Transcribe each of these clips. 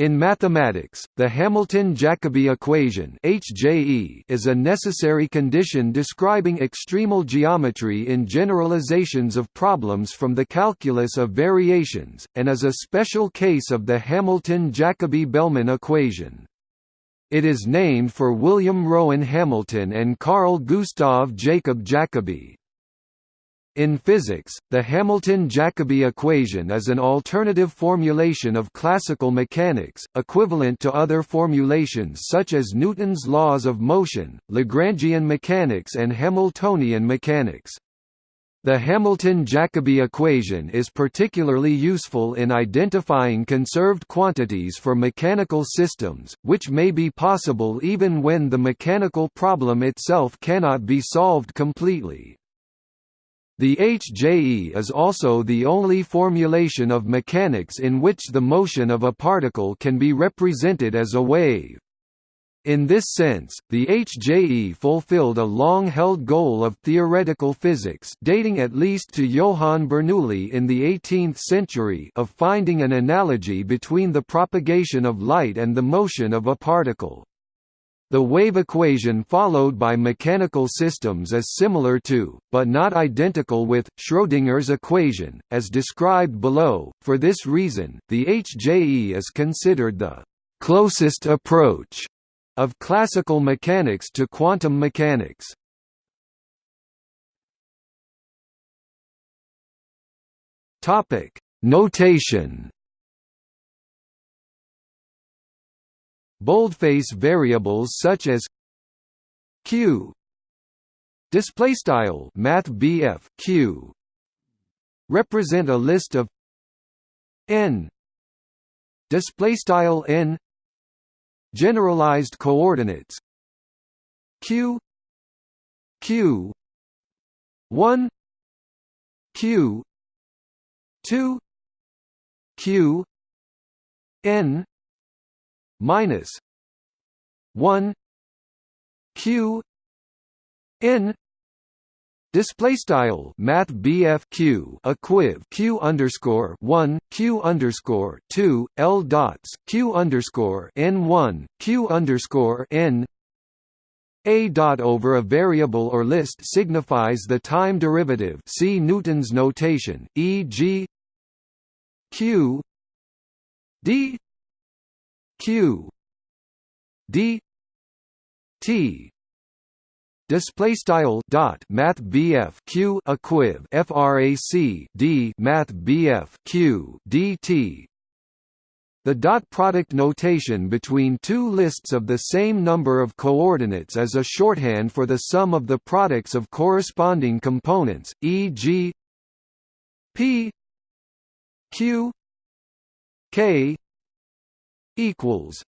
In mathematics, the Hamilton-Jacobi equation (HJE) is a necessary condition describing extremal geometry in generalizations of problems from the calculus of variations, and is a special case of the Hamilton-Jacobi-Bellman equation. It is named for William Rowan Hamilton and Carl Gustav Jacob Jacobi. In physics, the Hamilton-Jacobi equation is an alternative formulation of classical mechanics, equivalent to other formulations such as Newton's laws of motion, Lagrangian mechanics and Hamiltonian mechanics. The Hamilton-Jacobi equation is particularly useful in identifying conserved quantities for mechanical systems, which may be possible even when the mechanical problem itself cannot be solved completely. The HJE is also the only formulation of mechanics in which the motion of a particle can be represented as a wave. In this sense, the HJE fulfilled a long-held goal of theoretical physics dating at least to Johann Bernoulli in the 18th century of finding an analogy between the propagation of light and the motion of a particle. The wave equation followed by mechanical systems is similar to, but not identical with, Schrödinger's equation, as described below. For this reason, the HJE is considered the closest approach of classical mechanics to quantum mechanics. Topic: Notation boldface variables such as q display style math q represent a list of n display style n generalized coordinates q q 1 q 2 q n minus one Q N Display style Math BF Q equiv Q underscore one Q underscore two L dots Q underscore N one Q underscore N a dot over a variable or list signifies the time derivative see Newton's notation, e.g. q d q. D. T. Display style dot math BF q equiv frac d math BF q dt the dot product notation between two lists of the same number of coordinates is a shorthand for the sum of the products of corresponding components, e.g. p q k equals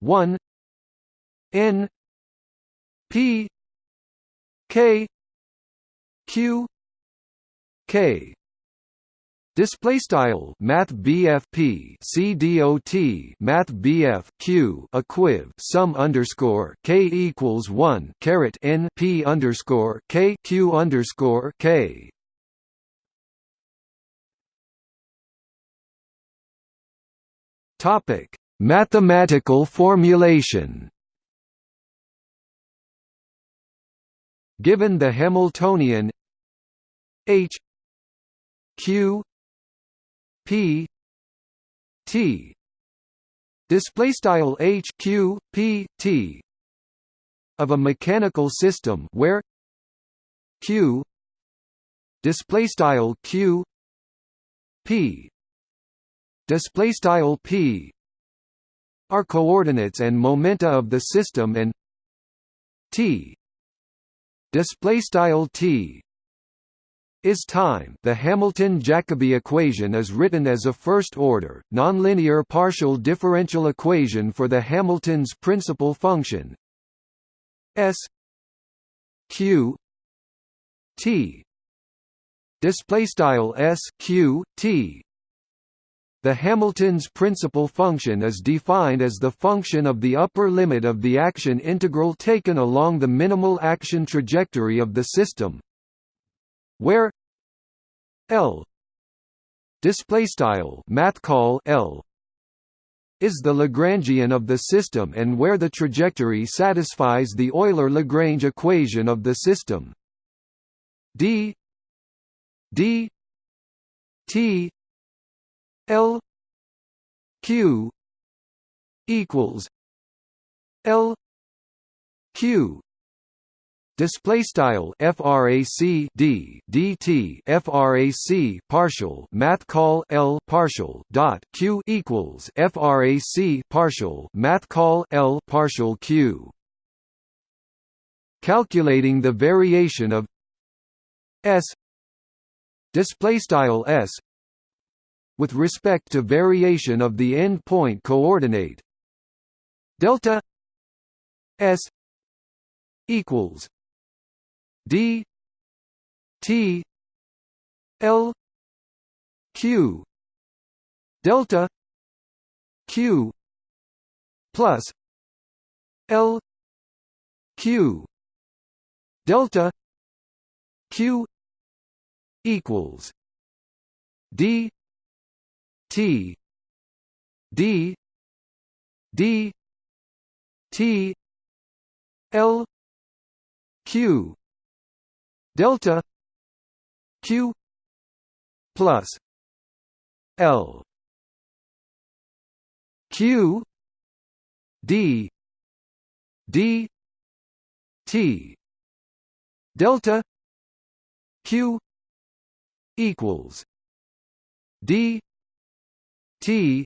one N P K Q K. Display style Math BFP CDOT Math BF Q equiv sum underscore K equals one caret N P underscore K Q underscore K Topic: Mathematical formulation. Given the Hamiltonian H Q P T. Display style H Q P T. Of a mechanical system where Q display style Q P display style p are coordinates and momenta of the system and t display style t is time. The Hamilton-Jacobi equation is written as a first-order, nonlinear partial differential equation for the Hamilton's principal function s q t. Display style s q t the Hamilton's principal function is defined as the function of the upper limit of the action integral taken along the minimal action trajectory of the system where L display style math call L is the Lagrangian of the system and where the trajectory satisfies the Euler-Lagrange equation of the system. d d t l q equals l q. Display style frac d dt frac partial math call l partial dot q equals frac partial math call l partial q. Calculating the variation of s display style s with respect to variation of the end point coordinate. Delta s equals d t l q delta q plus l q delta q equals d t d d t l q delta q plus l q d d t delta q equals d t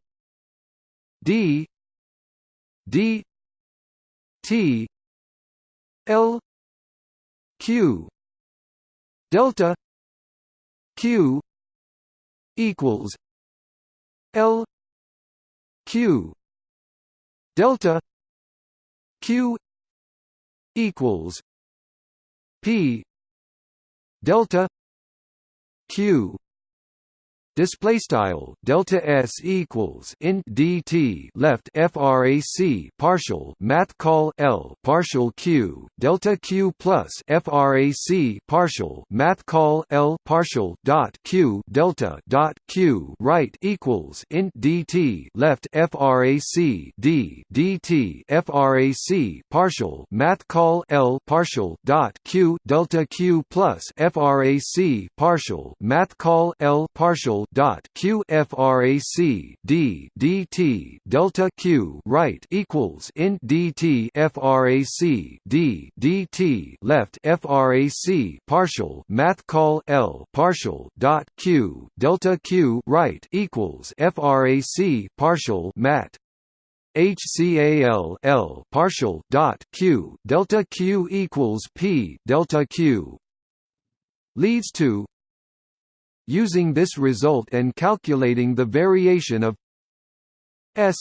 d d t l q delta q equals l q delta q equals p delta q Display style delta s equals int dt left frac partial math call l partial q delta q plus frac partial math call l partial dot q delta dot q right equals int dt left frac d dt frac partial math call l partial dot q delta q plus frac partial math call l partial dot q frac d dt delta q right equals int dt frac d dt left frac partial math call l partial dot q delta q right equals frac partial mat. HCAL L partial dot Q delta Q equals P delta Q. Leads to Using this result and calculating the variation of s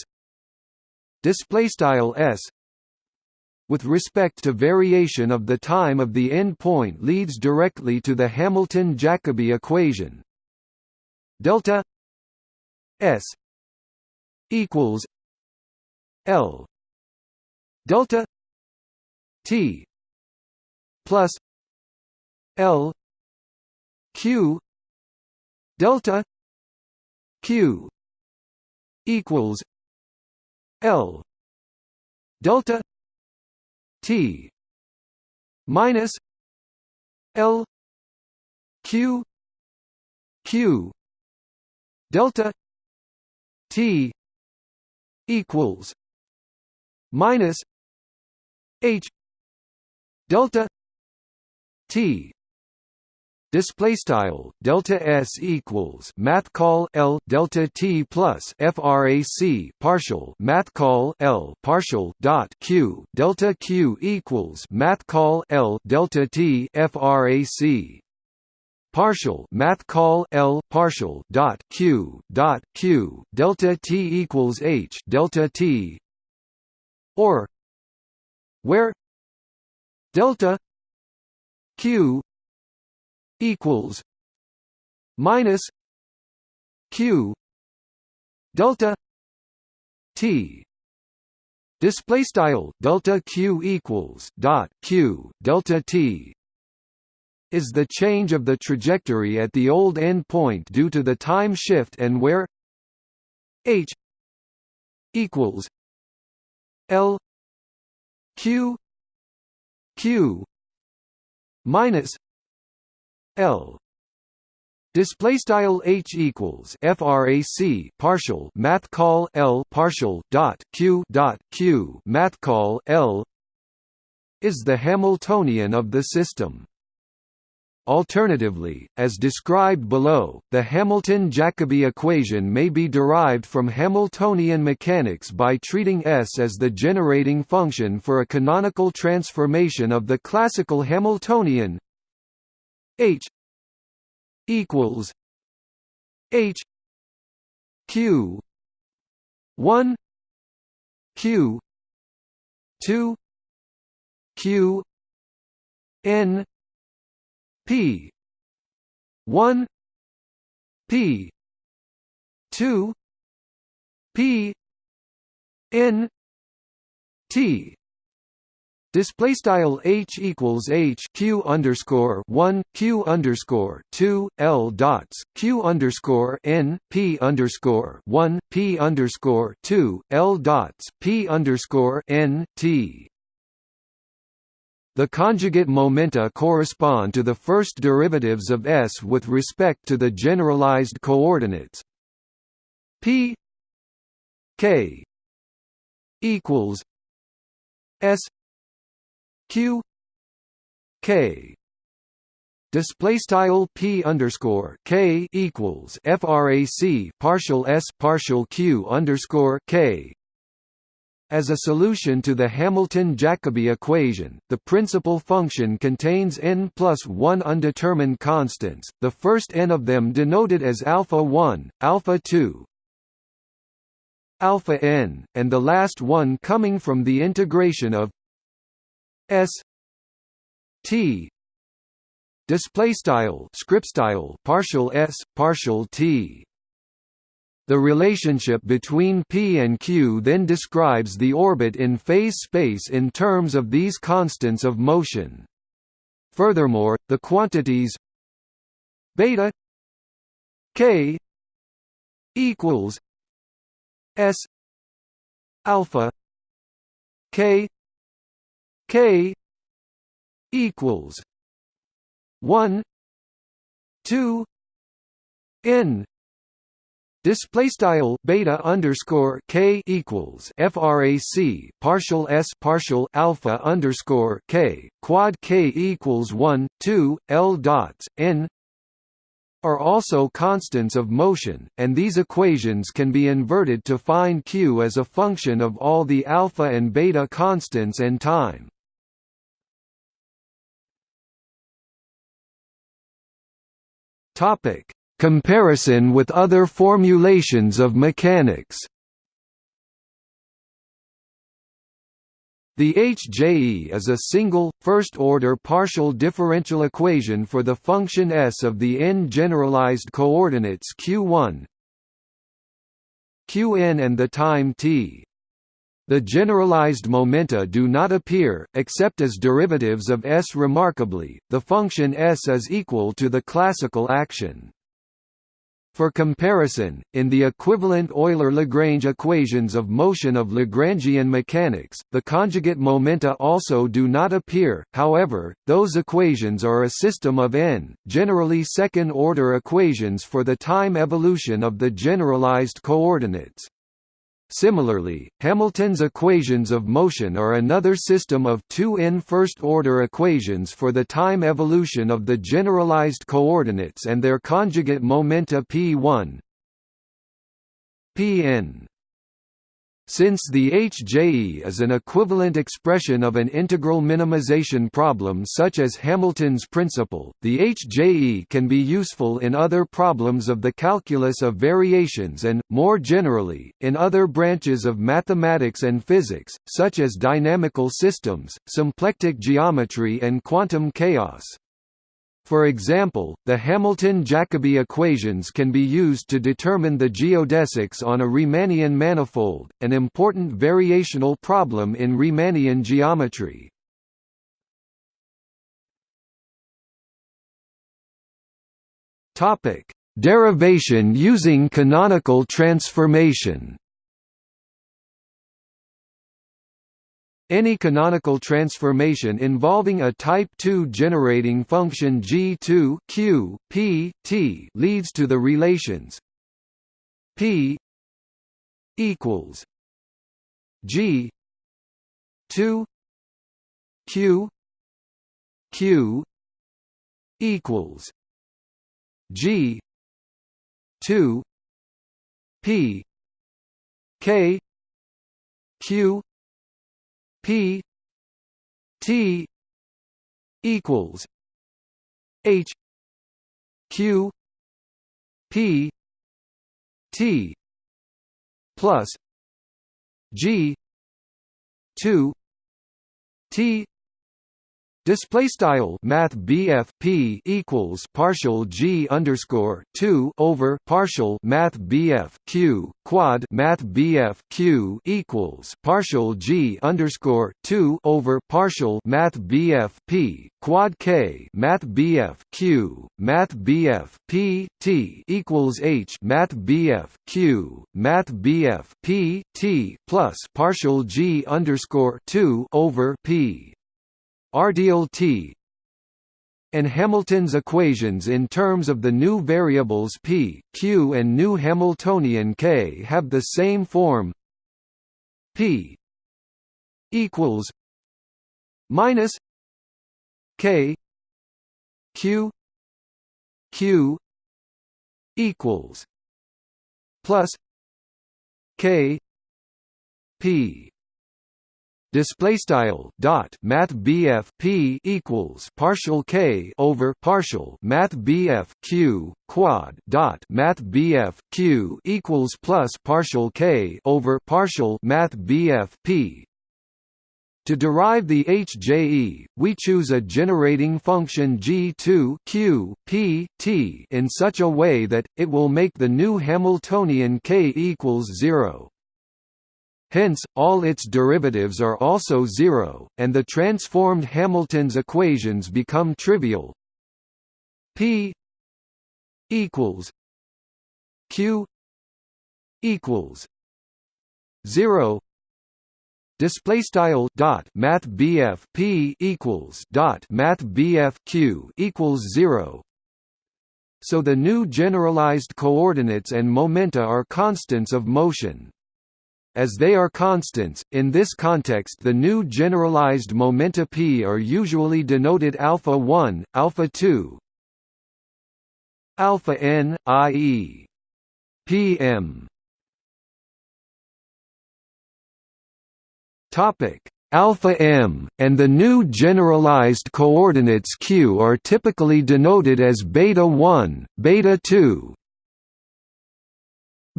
display style s with respect to variation of the time of the end point leads directly to the Hamilton-Jacobi equation. Delta s equals l delta t plus l q delta q equals l delta t minus l q q delta t equals minus h delta t display style delta s equals math call l delta t plus frac partial math call l partial dot q delta q equals math call l delta t frac partial math call l partial dot q dot q delta t equals h delta t. Or where delta q equals minus q delta t. Display style delta q equals dot q delta t is the change of the trajectory at the old end point due to the time shift and where h equals L Q Q minus L Display style h equals frac partial math call l partial dot q dot q math call l is the Hamiltonian of the system. Alternatively, as described below, the Hamilton-Jacobi equation may be derived from Hamiltonian mechanics by treating S as the generating function for a canonical transformation of the classical Hamiltonian H equals H Q one Q two Q N P one P two P N T Display style h equals h q underscore one q underscore two l dots q underscore n p underscore one p underscore two l dots p underscore n t. The conjugate momenta correspond to the first derivatives of s with respect to the generalized coordinates p k equals s q k display style p underscore k equals frac partial s partial q underscore k. As a solution to the Hamilton-Jacobi equation, the principal function contains n plus 1 undetermined constants, the first n of them denoted as alpha 1, alpha 2, alpha n, and the last one coming from the integration of s t display style script style partial s partial t the relationship between p and q then describes the orbit in phase space in terms of these constants of motion. Furthermore, the quantities beta k equals s alpha k k equals 1 2 n Display style beta underscore k equals frac partial s partial alpha underscore k quad k equals one two l dots n are also constants of motion, and these equations can be inverted to find q as a function of all the alpha and beta constants and time. Topic Comparison with other formulations of mechanics The HJE is a single, first-order partial differential equation for the function S of the n-generalized coordinates q1 qn and the time t. The generalized momenta do not appear, except as derivatives of S. Remarkably, the function S is equal to the classical action. For comparison, in the equivalent Euler-Lagrange equations of motion of Lagrangian mechanics, the conjugate momenta also do not appear, however, those equations are a system of n, generally second-order equations for the time evolution of the generalized coordinates. Similarly, Hamilton's equations of motion are another system of two n first-order equations for the time evolution of the generalized coordinates and their conjugate momenta p1 pn since the HJE is an equivalent expression of an integral minimization problem such as Hamilton's principle, the HJE can be useful in other problems of the calculus of variations and, more generally, in other branches of mathematics and physics, such as dynamical systems, symplectic geometry and quantum chaos. For example, the Hamilton-Jacobi equations can be used to determine the geodesics on a Riemannian manifold, an important variational problem in Riemannian geometry. Derivation using canonical transformation Any canonical transformation involving a type 2 generating function G2 Q, P, T leads to the relations P equals G 2 Q Q equals G two P K Q P T equals H Q P T plus G two T Display style Math BF P equals partial G underscore two over partial Math BF Q quad Math BF Q equals partial G underscore two over partial Math BF P quad K Math BF Q Math BF P T equals H Math BF Q Math BF P T plus partial G underscore two over P radial t and Hamilton's equations in terms of the new variables p, q and new Hamiltonian k have the same form. P equals minus k q q equals plus k p display style dot math BF P equals partial K over partial math BF Q quad dot math BF Q equals plus partial K over partial math BF P to derive the HJE, we choose a generating function G2 Q, P, T in such a way that, it will make the new Hamiltonian K equals zero. Hence, all its derivatives are also zero, and the transformed Hamilton's equations become trivial. P equals Q equals zero. Display style dot Math BF P equals dot Math BF Q equals zero. So the new generalized coordinates and momenta are constants of motion. As they are constants, in this context the new generalized momenta p are usually denoted alpha 1, alpha 2, alpha n, i.e. pm. Topic alpha m, and the new generalized coordinates q are typically denoted as beta 1, beta 2,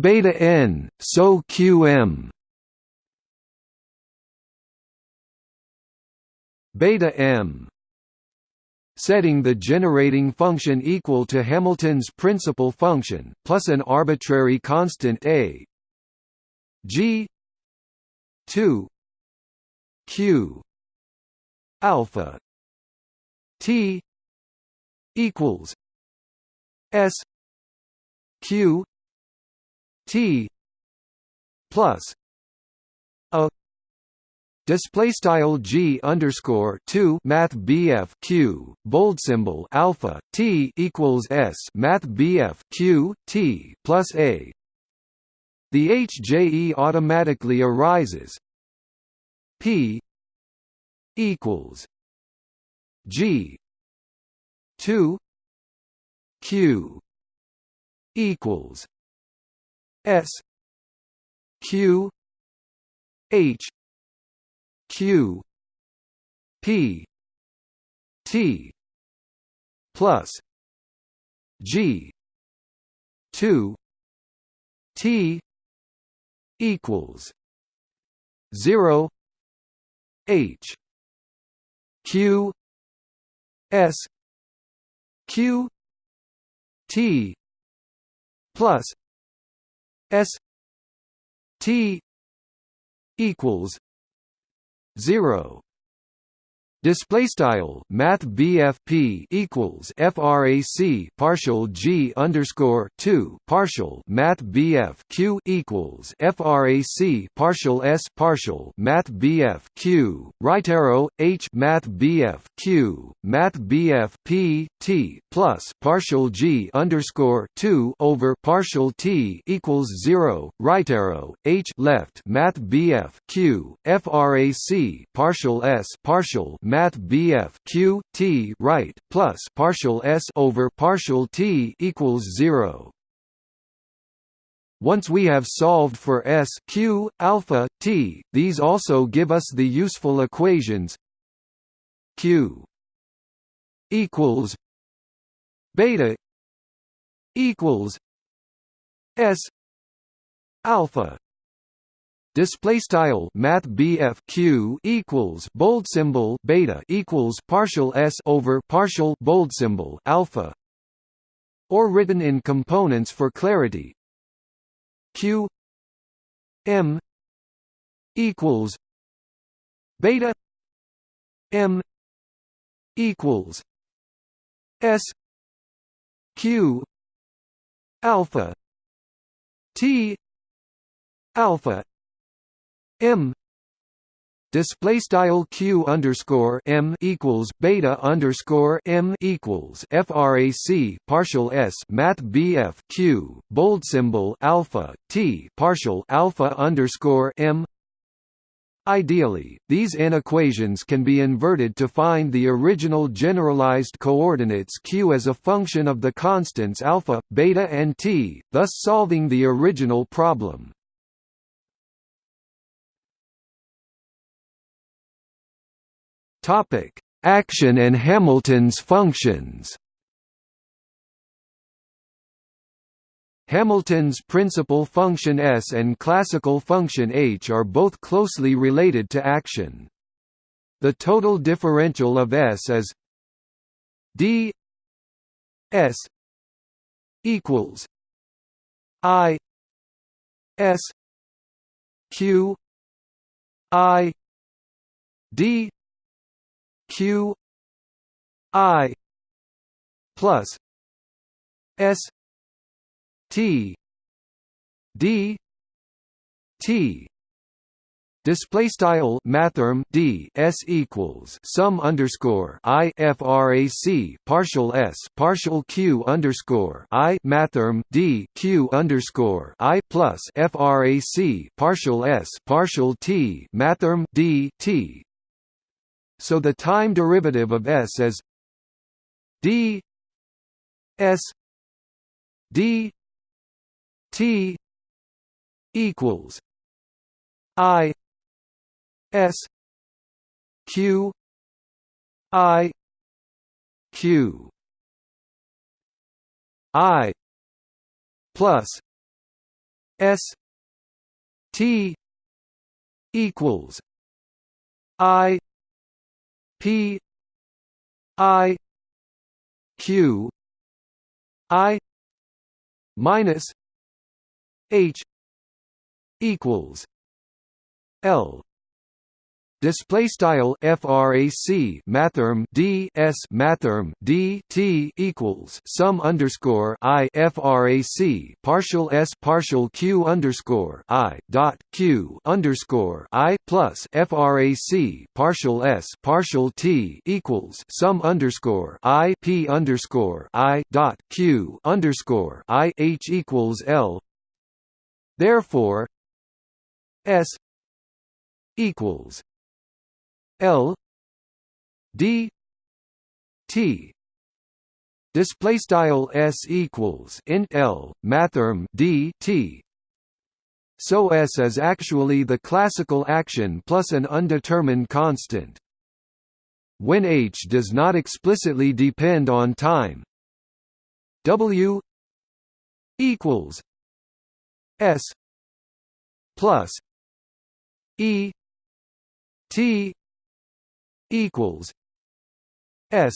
beta n so qm beta m. Setting the generating function equal to Hamilton's principal function plus an arbitrary constant a. G. 2 q. Alpha. T. Equals s. Q T plus a display style G underscore 2 math BF Q bold symbol alpha T equals S math BF Q T plus a. The HJE automatically arises. P equals G 2 Q equals S Q H Q P T plus G two T equals zero H Q S Q T plus S T equals zero Display style Math BFP equals FRAC partial G underscore two partial Math BF Q equals FRAC partial S partial Math BF Q. Right arrow H Math BF Q Math BF P T plus partial G underscore two over partial T equals zero. Right arrow H left Math BF Q FRAC partial S partial math BF Q T right plus partial S over partial T equals zero. Once we have solved for S Q alpha T, these also give us the useful equations Q equals beta equals S alpha Display style Math BF Q equals bold symbol beta equals partial S over partial bold symbol alpha, or written in components for clarity. Q M equals beta M equals S Q alpha T alpha M display style q underscore m equals beta underscore m equals frac partial s math bf q bold symbol alpha t partial alpha underscore m. Ideally, these n equations can be inverted to find the original generalized coordinates q as a function of the constants alpha, beta and t, thus solving the original problem. Topic: Action and Hamilton's functions. Hamilton's principal function S and classical function H are both closely related to action. The total differential of S is d S equals I S Q I D q i plus s t d t. Display style mathrm d s equals sum underscore i frac partial s partial q underscore i mathrm d q underscore i plus frac partial s partial t mathrm d t so the time derivative of s is d s d t equals i s q i q. I plus s t equals i P I Q I minus H equals L display style frac mathrm d s mathrm d t equals sum underscore i frac partial s partial q underscore i dot q underscore i plus frac partial s partial t equals sum underscore i p underscore i dot q underscore i h equals l. Therefore, s equals L D T display style s equals int L mathrm D T so S is actually the classical action plus an undetermined constant. When H does not explicitly depend on time, W equals S plus E T equals S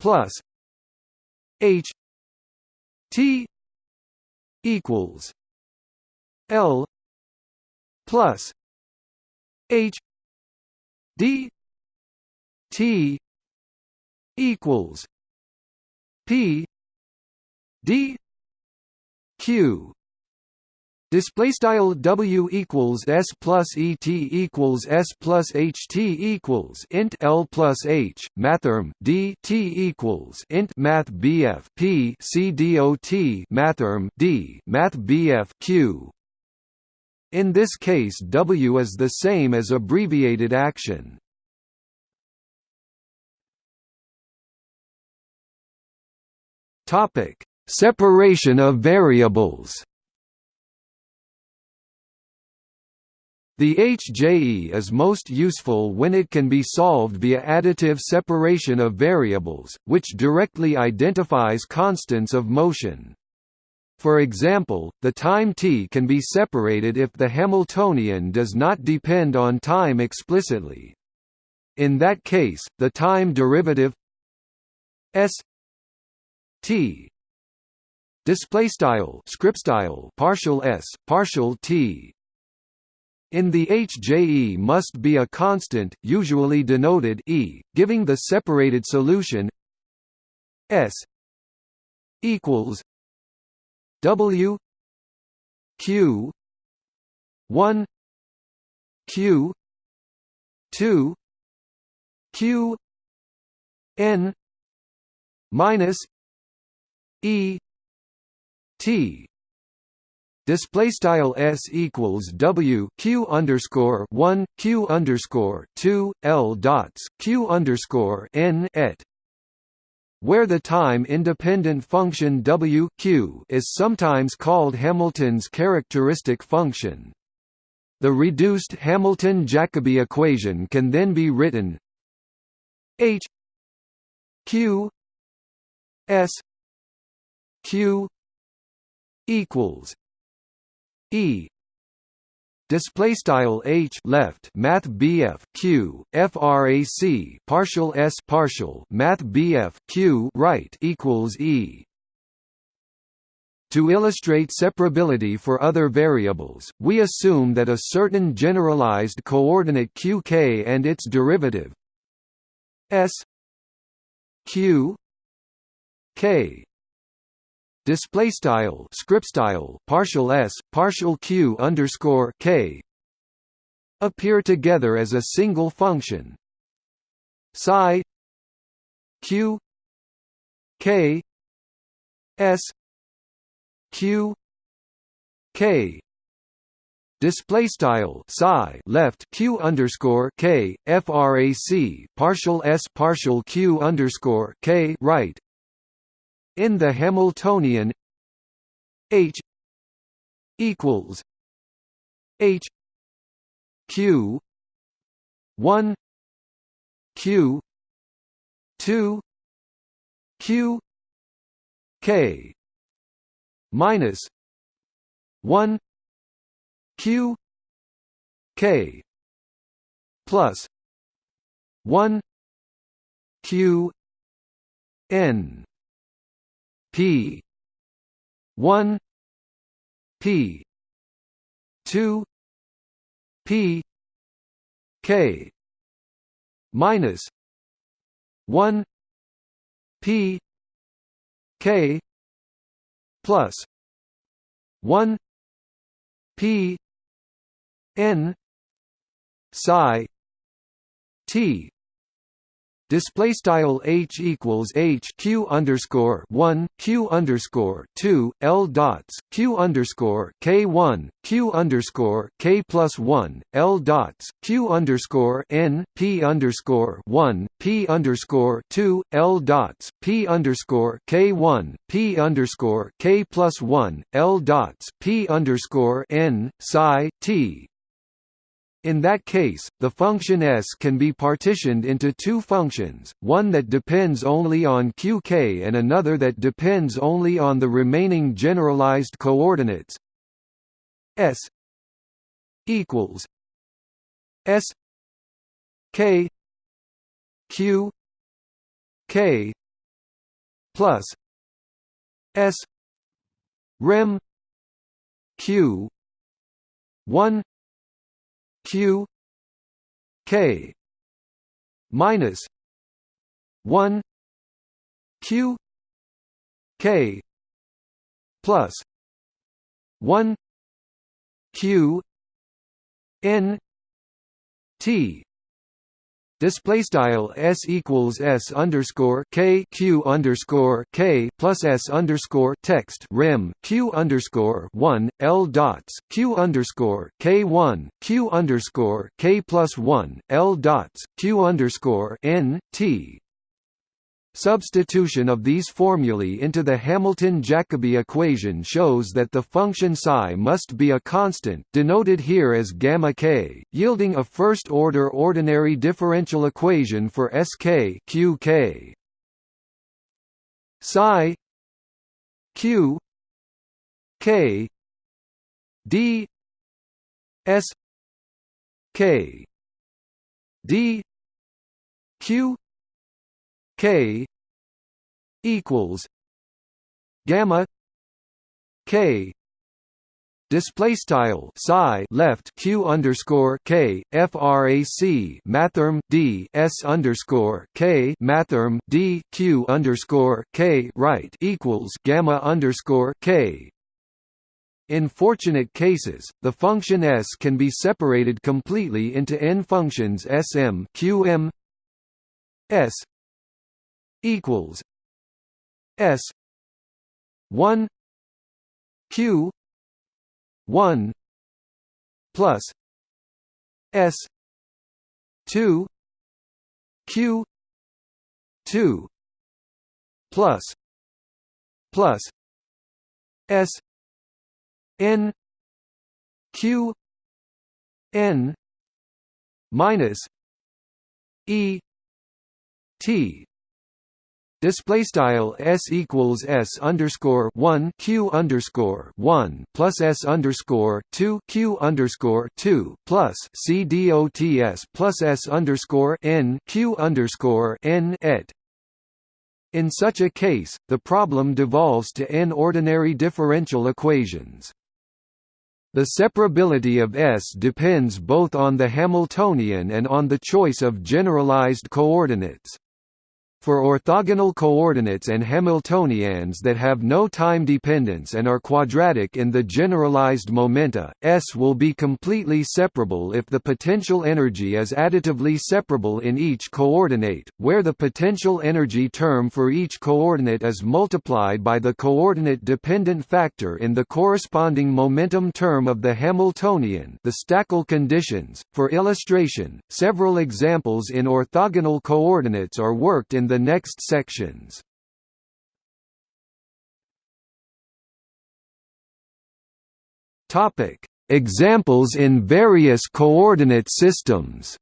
plus H T equals L plus H D T equals P D Q Display style W equals S plus ET equals S plus HT equals int L plus H mathrm D T equals int Math BF P C dot mathrm D Math BF Q in this case W is the same as abbreviated action. Topic: Separation of variables. The HJE is most useful when it can be solved via additive separation of variables, which directly identifies constants of motion. For example, the time t can be separated if the Hamiltonian does not depend on time explicitly. In that case, the time derivative s t display style script style partial s partial t in the HJE must be a constant, usually denoted e, giving the separated solution s equals W Q one Q two Q N minus E T Display style s equals w q underscore one q underscore two l dots q underscore n et where the time-independent function w q is sometimes called Hamilton's characteristic function. The reduced Hamilton-Jacobi equation can then be written h q s q equals e. Display style h left math bf q frac partial s partial math bf q right equals e. To illustrate separability for other variables, we assume that a certain generalized coordinate qk and its derivative s q k display style script style partial s partial q underscore k appear together as a single function. psi q k s q k. Display style psi left q underscore k frac partial s partial q underscore k right in the Hamiltonian H equals H Q one Q two Q K minus one Q K plus one Q N P. one. P. two. P. K. minus one. P. K. plus one. P. N. psi T display style h equals h q underscore one q underscore two l dots q underscore k one q underscore k plus one l dots q underscore n p underscore one p underscore two l dots p underscore k one p underscore k plus one l dots p underscore n psi t in that case, the function s can be partitioned into two functions, one that depends only on qk and another that depends only on the remaining generalized coordinates s equals s k q k plus s rem q 1 q k minus one q k plus one q n t display style s equals s underscore k q underscore k plus s underscore text rem q underscore one l dots q underscore k one q underscore k plus one l dots q underscore n t Substitution of these formulae into the Hamilton-Jacobi equation shows that the function psi must be a constant denoted here as gamma k, yielding a first-order ordinary differential equation for Sk qk. Psi q k d s k d q K equals gamma K display style psi left q underscore k frac mathrm d s underscore k mathrm d q underscore k right equals gamma underscore k. In fortunate cases, the function s can be separated completely into n functions sm qm s equals S one Q one plus S two Q two plus plus S N Q N minus E T Display style s equals s underscore one q underscore one plus s underscore two q underscore two plus c dots plus s underscore n q underscore n et. In such a case, the problem devolves to n ordinary differential equations. The separability of S depends both on the Hamiltonian and on the choice of generalized coordinates. For orthogonal coordinates and Hamiltonians that have no time dependence and are quadratic in the generalized momenta, S will be completely separable if the potential energy is additively separable in each coordinate, where the potential energy term for each coordinate is multiplied by the coordinate-dependent factor in the corresponding momentum term of the Hamiltonian the Stäckel conditions. For illustration, several examples in orthogonal coordinates are worked in the the next sections. Topic: Examples in various coordinate systems.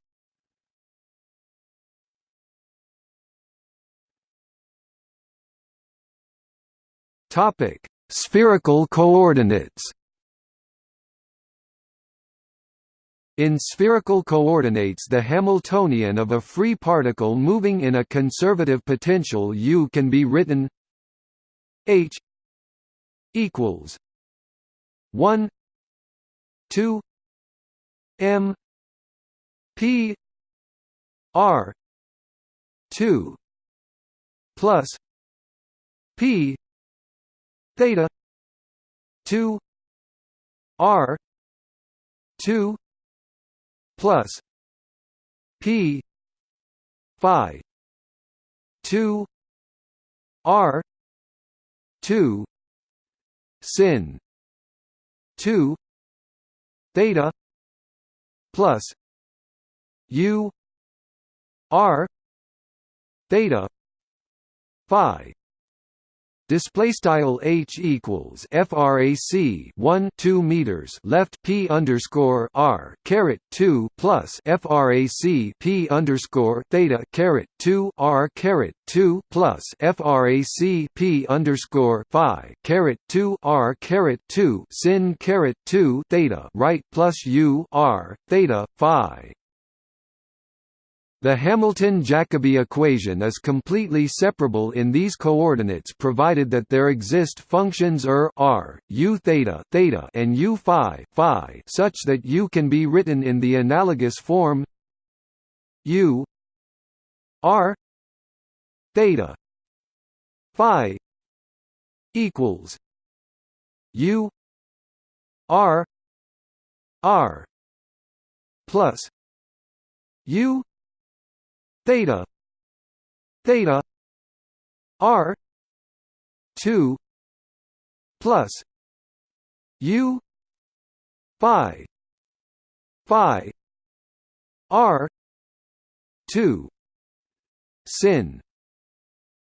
Topic: Spherical coordinates. In spherical coordinates the Hamiltonian of a free particle moving in a conservative potential u can be written h equals 1 2 m p r 2 plus p theta 2 r 2 plus P phi two R two sin two theta plus U R theta phi display style h equals frac 1 2 meters left p underscore r caret 2 plus frac p underscore theta caret 2 r caret 2 plus frac p underscore phi caret 2 r caret 2 sin caret 2 theta right plus u r theta phi the Hamilton-Jacobi equation is completely separable in these coordinates provided that there exist functions er r, u theta, theta and u phi, phi such that u can be written in the analogous form u r theta phi equals u r r plus u theta theta r 2 plus u phi phi r 2 sin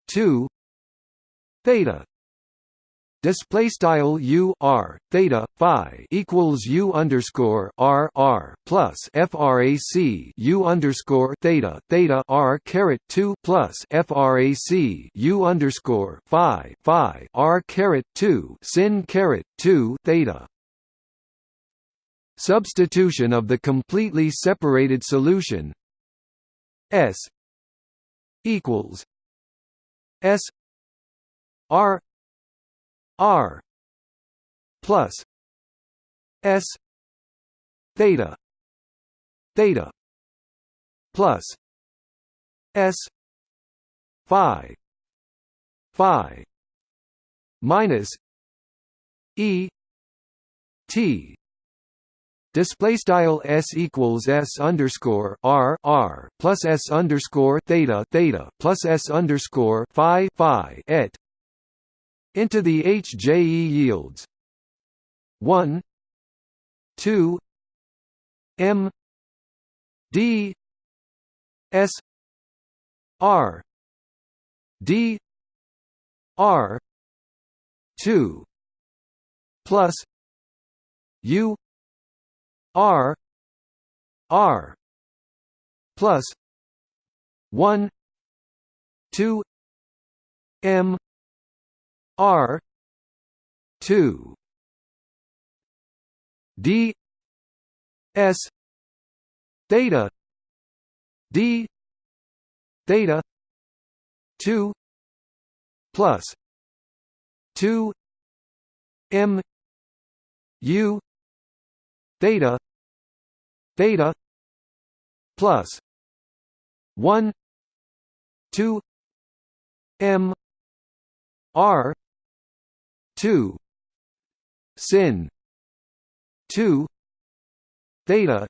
2 theta display style u r theta phi equals u underscore r r plus frac u underscore theta theta r caret 2 plus frac u underscore phi phi r caret 2 sin caret 2 theta. Substitution of the completely separated solution s equals s r R plus S theta theta plus S phi phi minus E T. Display style s equals s underscore r r plus s underscore theta theta plus s underscore phi phi et into the HJE yields. 1 2 M D S R D R 2 plus U R R plus 1 2 M R two D S theta D theta two plus two M U theta theta plus one two M R two. Sin. Two. Theta.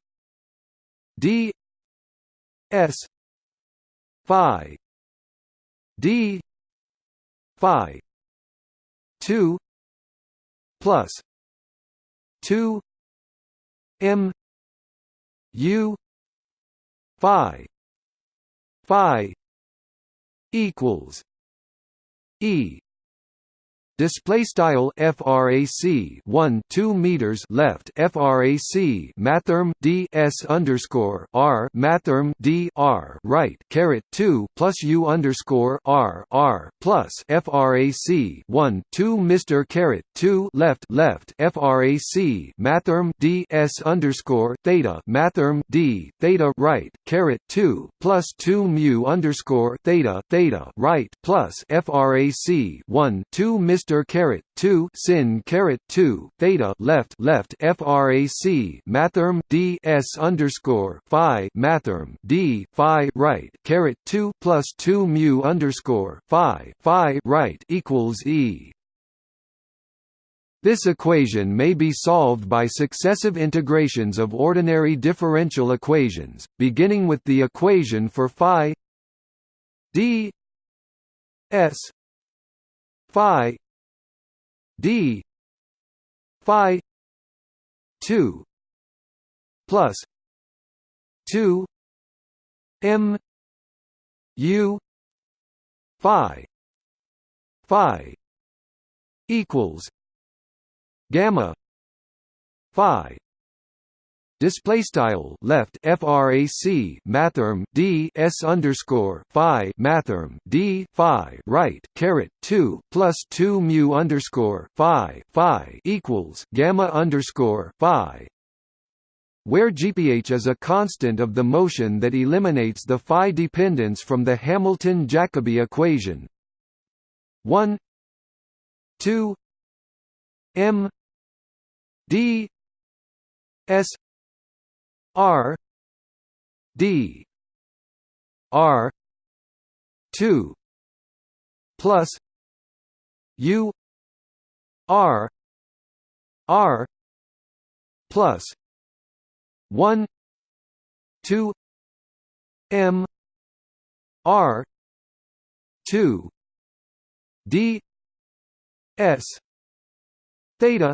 D. S. Phi. D. Phi. Two. Plus. Two. M. U. Phi. Phi. Equals. E display style frac 1 2 meters left frac mathrm d s underscore r mathrm d r right caret 2 plus u underscore r r plus frac 1 2 mr caret 2 left left frac mathrm d s underscore theta mathrm d theta right caret 2 plus 2 mu underscore theta theta right plus frac 1 2 mr Mr caret 2 sin caret 2 theta left left. Frac mathrm d. S underscore phi. Mathrm d. Phi right. Caret 2 plus 2 mu underscore phi. Phi right equals e. This equation may be solved by successive integrations of ordinary differential equations, beginning with the equation for phi d s phi d. Phi 2 plus 2 m u phi phi equals gamma phi display style left frac mathrm d s underscore phi mathrm d phi right caret 2 plus 2 mu underscore phi phi equals gamma underscore phi. Where gph is a constant of the motion that eliminates the phi dependence from the Hamilton-Jacobi equation. 1 2 m d s R D R two plus U R R plus one two M R two D S theta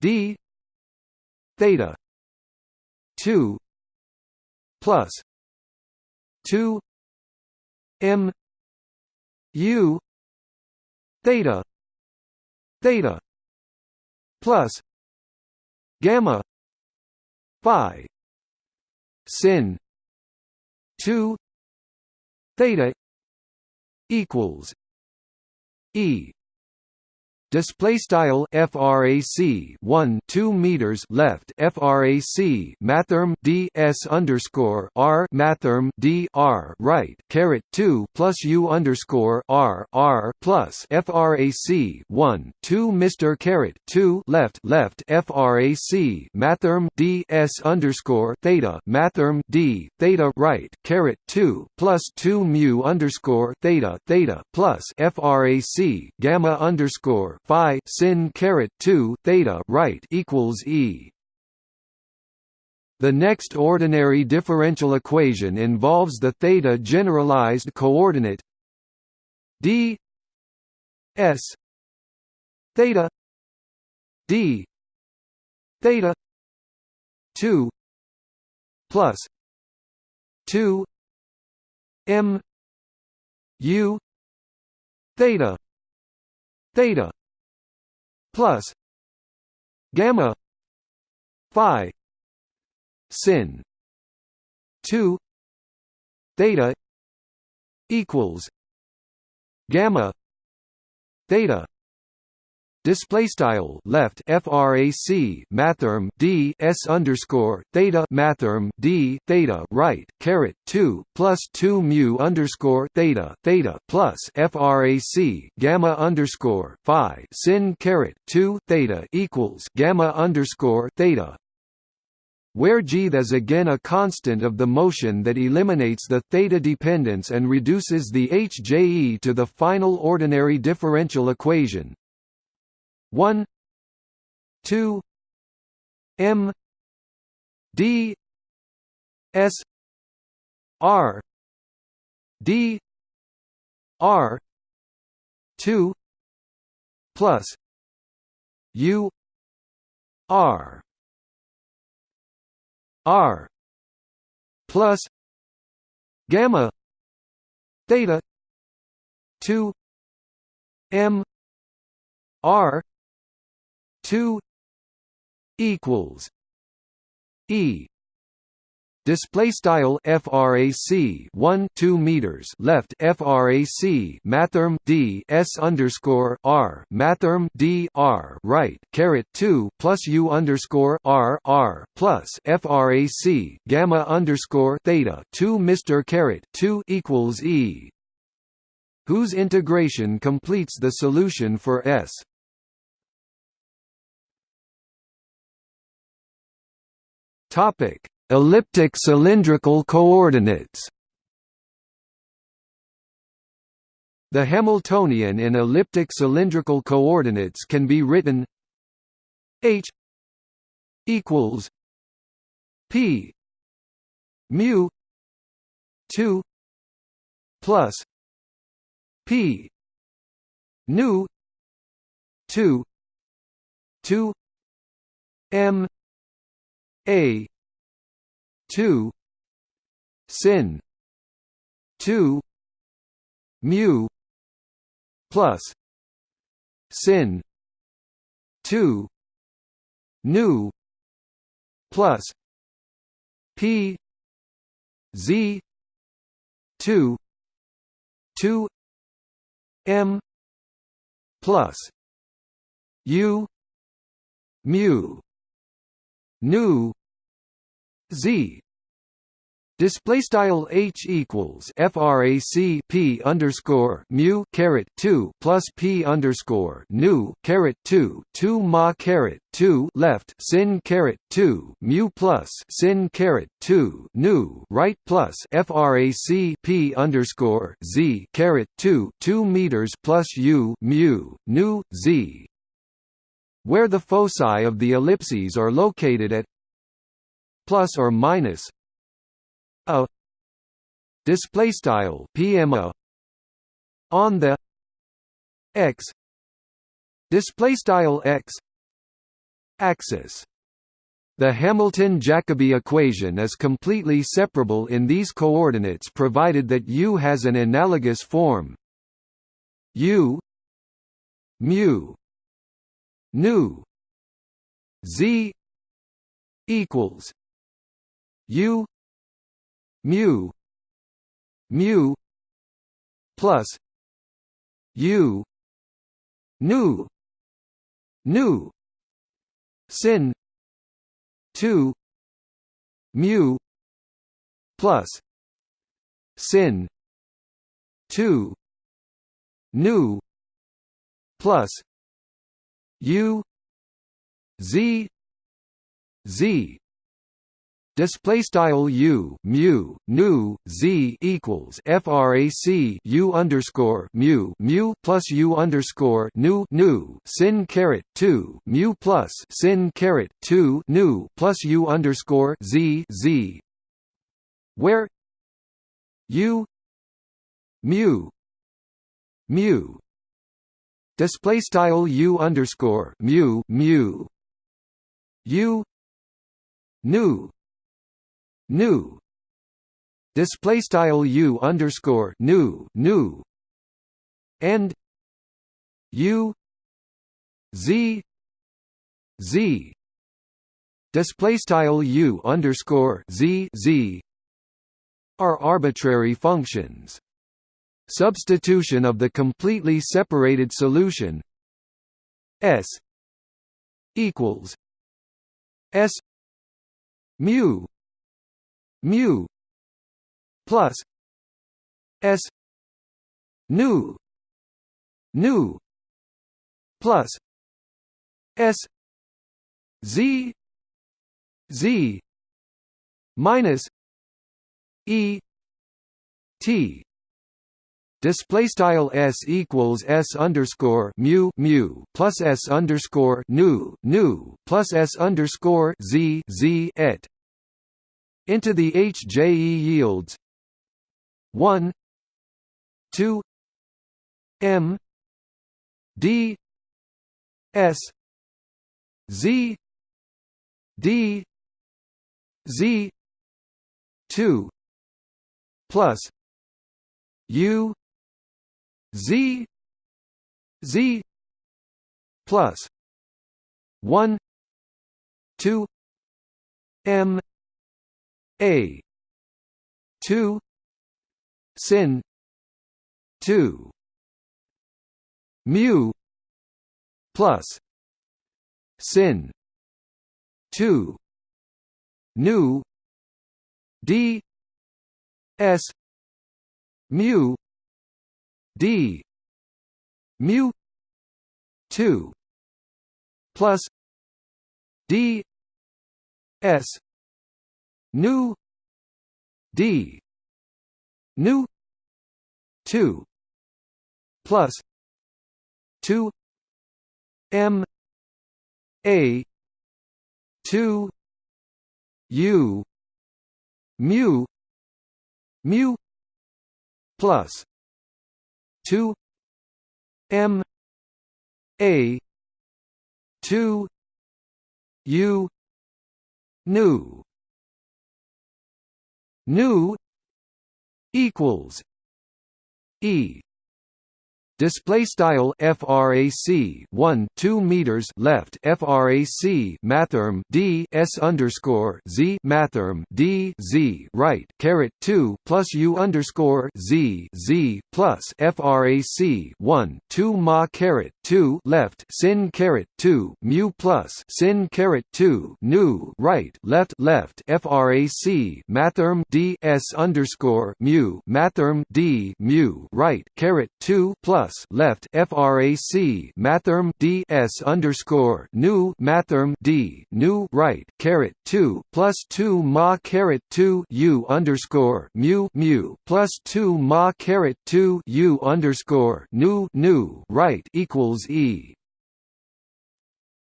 D theta two plus two M U theta theta plus gamma phi sin 2 theta equals e Display style frac 1 2 meters left frac mathrm d s underscore r mathrm d r right caret 2 plus u underscore r r plus frac 1 2 Mr caret 2 left left frac mathrm d s underscore theta mathrm d theta right caret 2 plus 2 mu underscore theta theta plus frac gamma underscore phi sin caret 2 theta right equals e. The next ordinary differential equation involves the theta generalized coordinate d s theta d theta 2 plus 2 m u theta theta plus gamma phi sin 2 theta equals gamma theta display style left frac mathrm d s underscore theta mathrm d theta right caret 2 plus 2 mu underscore theta theta plus frac gamma underscore phi sin caret 2 theta equals gamma underscore theta. Where g is again a constant of the motion that eliminates the theta dependence and reduces the hje to the final ordinary differential equation 1 2 m d s r d r 2 plus u r r plus gamma theta 2 m r 2 equals E. Display style frac 1 2 meters. Left frac mathrm d s underscore r mathrm d r. Right caret 2 plus u underscore r r plus frac gamma underscore theta. 2 Mr caret 2 equals e. Whose integration completes the solution for s Topic: Elliptic cylindrical coordinates. The Hamiltonian in elliptic cylindrical coordinates can be written h equals p mu 2 plus p nu 2 2 m a. 2 sin. 2 mu. plus sin. 2 nu. plus p. z. 2 2 m. plus u. mu. nu z. Display style h equals frac p underscore mu caret two plus p underscore nu caret two two ma caret two left sin caret two mu plus sin caret two nu right plus frac p underscore z caret two two meters plus u mu nu z, where the foci of the ellipses are located at plus or minus a display style pma on the x display style x axis. The Hamilton-Jacobi equation is completely separable in these coordinates provided that U has an analogous form. U mu nu Z equals U mu mu plus u nu nu sin 2 mu plus sin 2 nu plus u z z display style u mu nu z equals frac u underscore mu mu plus u underscore nu nu sin caret 2 mu plus sin caret 2 nu plus u underscore z z. Where u mu mu. Display style u underscore mu mu. U nu nu display style u underscore nu nu and u z z. Display style u underscore z z are arbitrary functions. Substitution of the completely separated solution s equals s mu mu plus s nu nu plus s z z minus e t. Display style s equals s underscore mu mu plus s underscore nu nu plus s underscore z z et into the HJE yields. 1 2 M. D. S. Z. D. Z. 2 plus. U. Z. Z. Plus. 1 2 M a. 2 sin. 2 mu. Plus. Sin. 2 nu. D. S. Mu. D. Mu. 2 plus. D. S nu. D. Nu. 2 plus. 2 m. A. 2 u. Mu. Mu. Plus. 2 m. A. 2 u. Nu nu equals e display style frac 1 2 meters left frac mathrm d s underscore z mathrm d z right caret 2 plus u underscore z z plus frac 1 2 ma caret 2 left sin caret 2 mu plus sin caret 2 nu right left left frac mathrm d s underscore mu mathrm d mu right caret 2 plus plus left frac mathrm d s underscore nu mathrm d nu right caret two plus two ma caret two u underscore mu mu plus two ma caret two u underscore nu nu right equals e.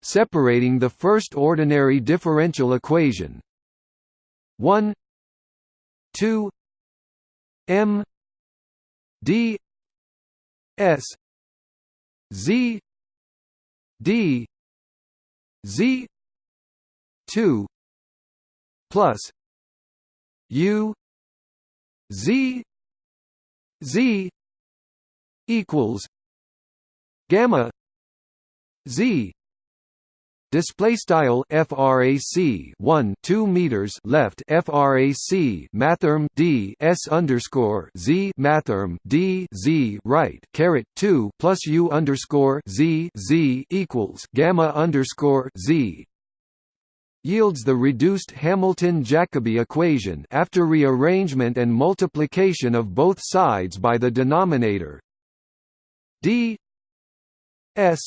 Separating the first ordinary differential equation one two m d S Z D Z two plus U Z Z equals gamma Z Display style frac 1 2 meters left frac mathrm d s underscore z mathrm d z right caret 2 plus u underscore z z equals gamma underscore z. Yields the reduced Hamilton-Jacobi equation after rearrangement and multiplication of both sides by the denominator. D s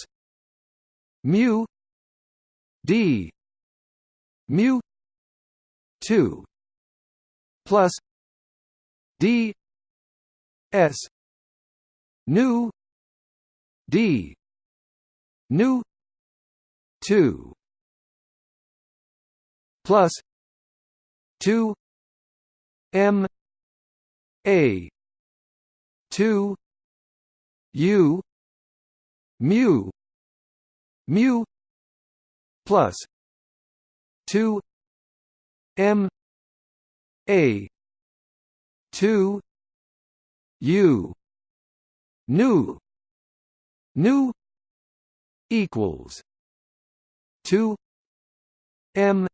mu d. Mu. 2 plus d. S. Nu. D. Nu. 2 plus 2 m. A. 2 u. Mu. Mu plus 2 m a 2 u nu nu equals 2 m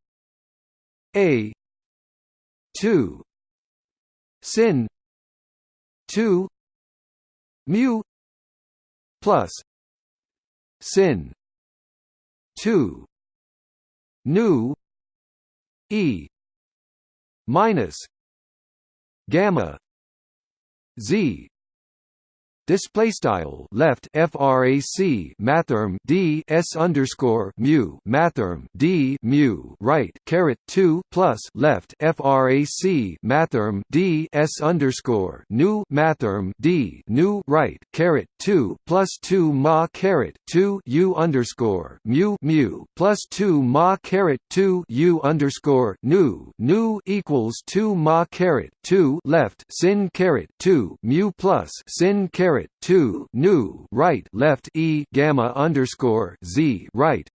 a 2 sin 2 mu plus sin 2 nu e minus gamma z display style left frac mathrm d s underscore mu mathrm d mu right caret 2 plus left frac mathrm d s underscore nu mathrm d nu right caret 2 plus 2 ma caret 2 u underscore mu mu plus 2 ma caret 2 u underscore nu nu equals 2 ma caret 2 left sin caret 2 mu plus sin caret two nu right left e gamma underscore z right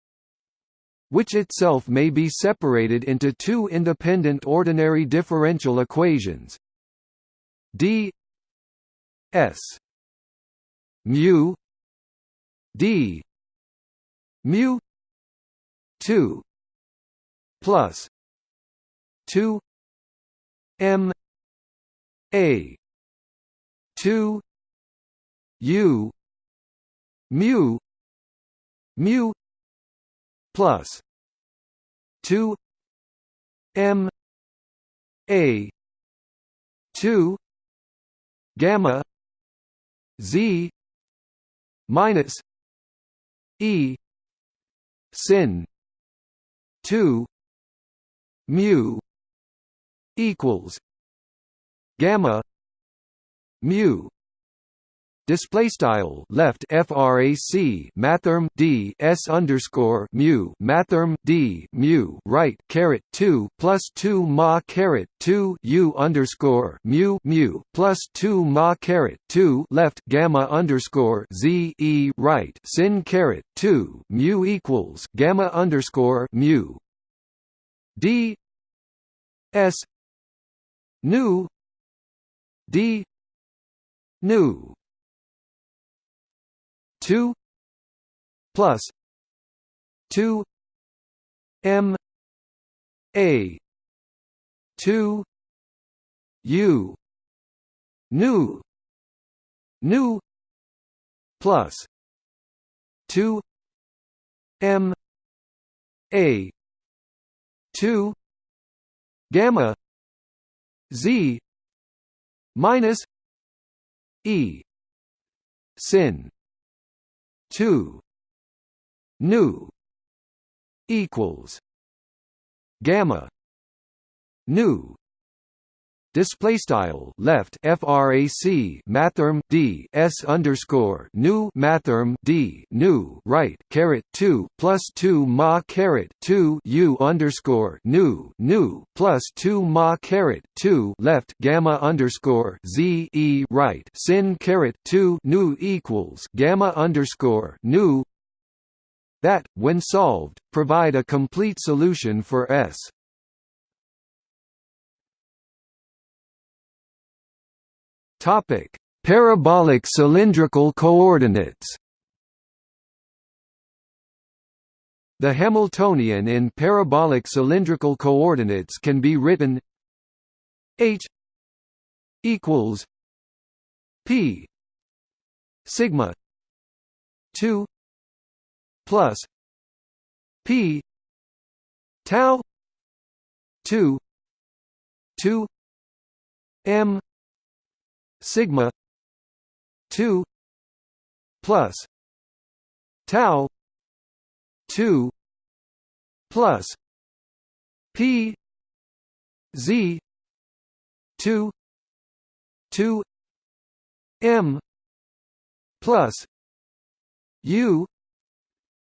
which itself may be separated into two independent ordinary differential equations. D s mu d mu 2 plus 2 m a 2 U mu mu plus two M A two gamma Z minus E sin two mu equals gamma mu display style left frac mathrm d s underscore mu mathrm d mu right caret 2 plus 2 ma caret 2 u underscore mu mu plus 2 ma caret 2 left gamma underscore z e right sin caret 2 mu equals gamma underscore mu. D s nu d nu two plus two M A two U nu nu plus two M A two gamma Z minus E sin two. Nu equals gamma. Nu display style left frac mathrm d s underscore nu mathrm d nu right caret 2 plus 2 ma caret 2 u underscore nu nu plus 2 ma caret 2 left gamma underscore z e right sin caret 2 nu equals gamma underscore nu that, when solved, provide a complete solution for S. Topic: Parabolic cylindrical coordinates. The Hamiltonian in parabolic cylindrical coordinates can be written h equals p sigma 2 plus P tau two two M sigma two plus tau two plus P Z two two M plus U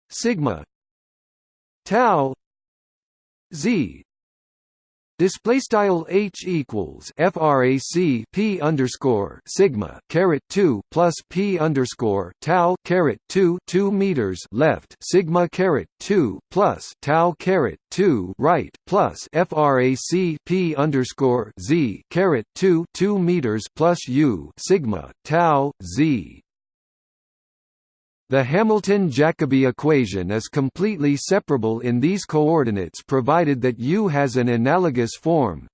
sigma tau z Display style h equals frac p underscore sigma caret two plus p underscore tau caret two two meters left sigma caret two plus tau caret two right plus frac p underscore z caret two two meters plus u sigma tau z the Hamilton-Jacobi equation is completely separable in these coordinates provided that U has an analogous form.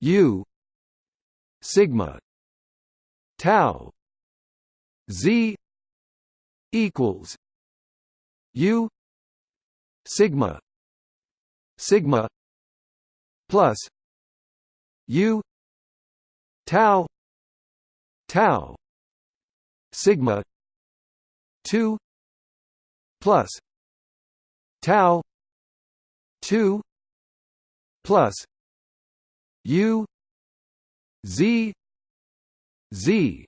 U sigma tau Z equals U sigma sigma plus U tau tau sigma 2 plus tau 2 plus u z z.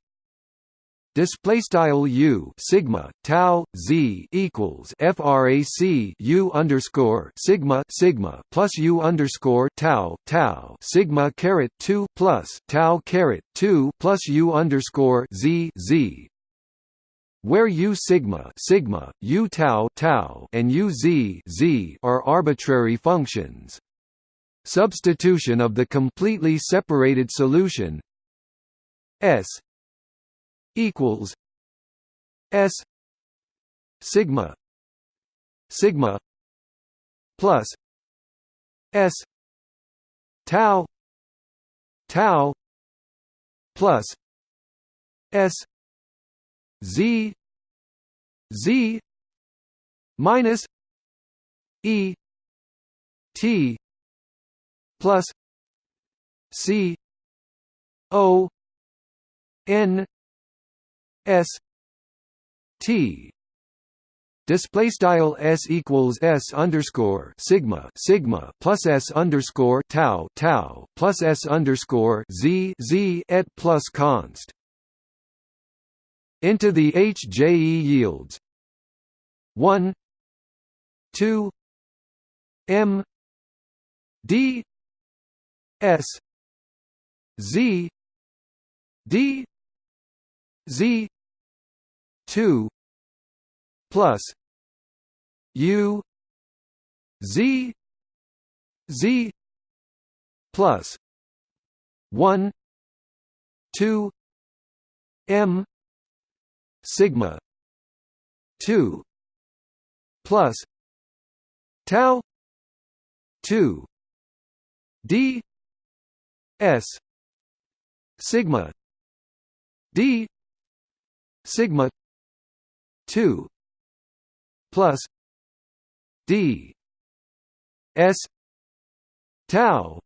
Display style u sigma tau z equals frac u underscore sigma sigma plus u underscore tau tau sigma caret two plus tau caret two plus u underscore z z where u sigma sigma, u tau tau, and u z z are arbitrary functions. Substitution of the completely separated solution S equals S sigma sigma plus S tau tau plus S z z minus e t plus c o n s t. Display style s equals s underscore sigma sigma plus s underscore tau tau plus s underscore z z et plus const into the HJE yields. 1 2 M D S Z D Z 2 plus U Z Z plus 1 2 M sigma two plus tau two d s sigma d sigma 2 plus d s tau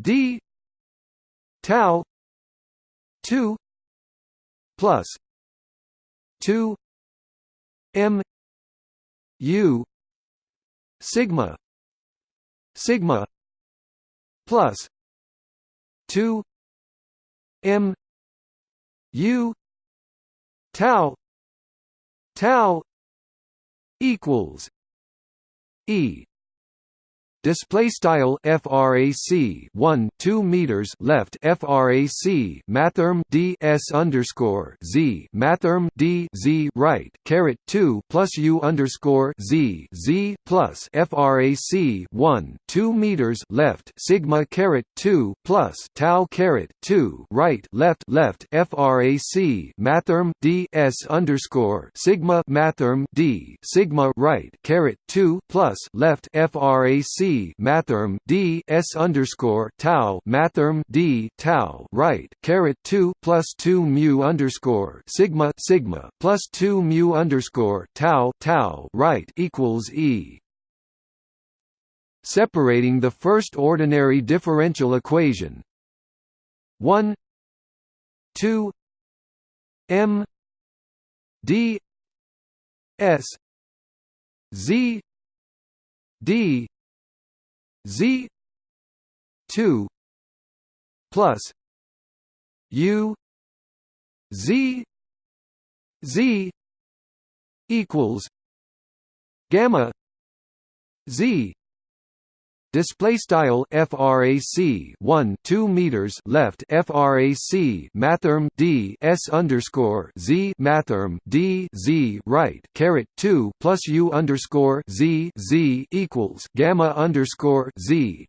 d tau 2 plus 2 m u sigma sigma plus 2 m u tau tau equals e Display style frac 1 2 meters left frac mathrm d s underscore z mathrm d z right caret 2 plus u underscore z z plus frac 1 2 meters left sigma caret 2 plus tau caret 2 right left left frac mathrm d s underscore sigma mathrm d sigma right caret 2 plus left frac mathrm d s underscore tau mathrm d tau right caret two plus two mu underscore sigma sigma plus two mu underscore tau tau right equals e. Separating the first ordinary differential equation one two m d s z d Z two plus U Z Z equals gamma Z Display style frac 1 2 meters left frac mathrm d s underscore z mathrm d z right caret 2 plus u underscore z z equals gamma underscore z.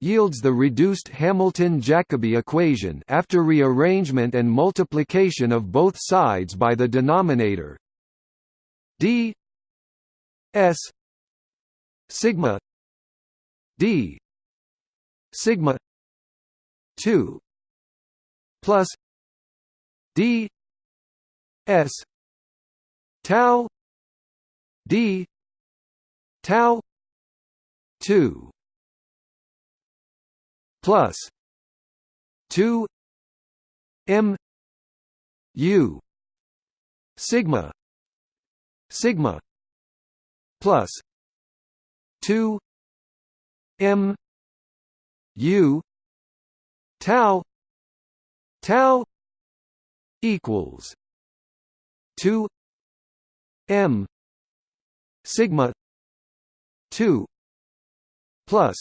Yields the reduced Hamilton-Jacobi equation after rearrangement and multiplication of both sides by the denominator. D s sigma d. Sigma 2 plus d s tau d tau 2 plus 2 m u sigma sigma plus 2 M U tau tau equals two M sigma two plus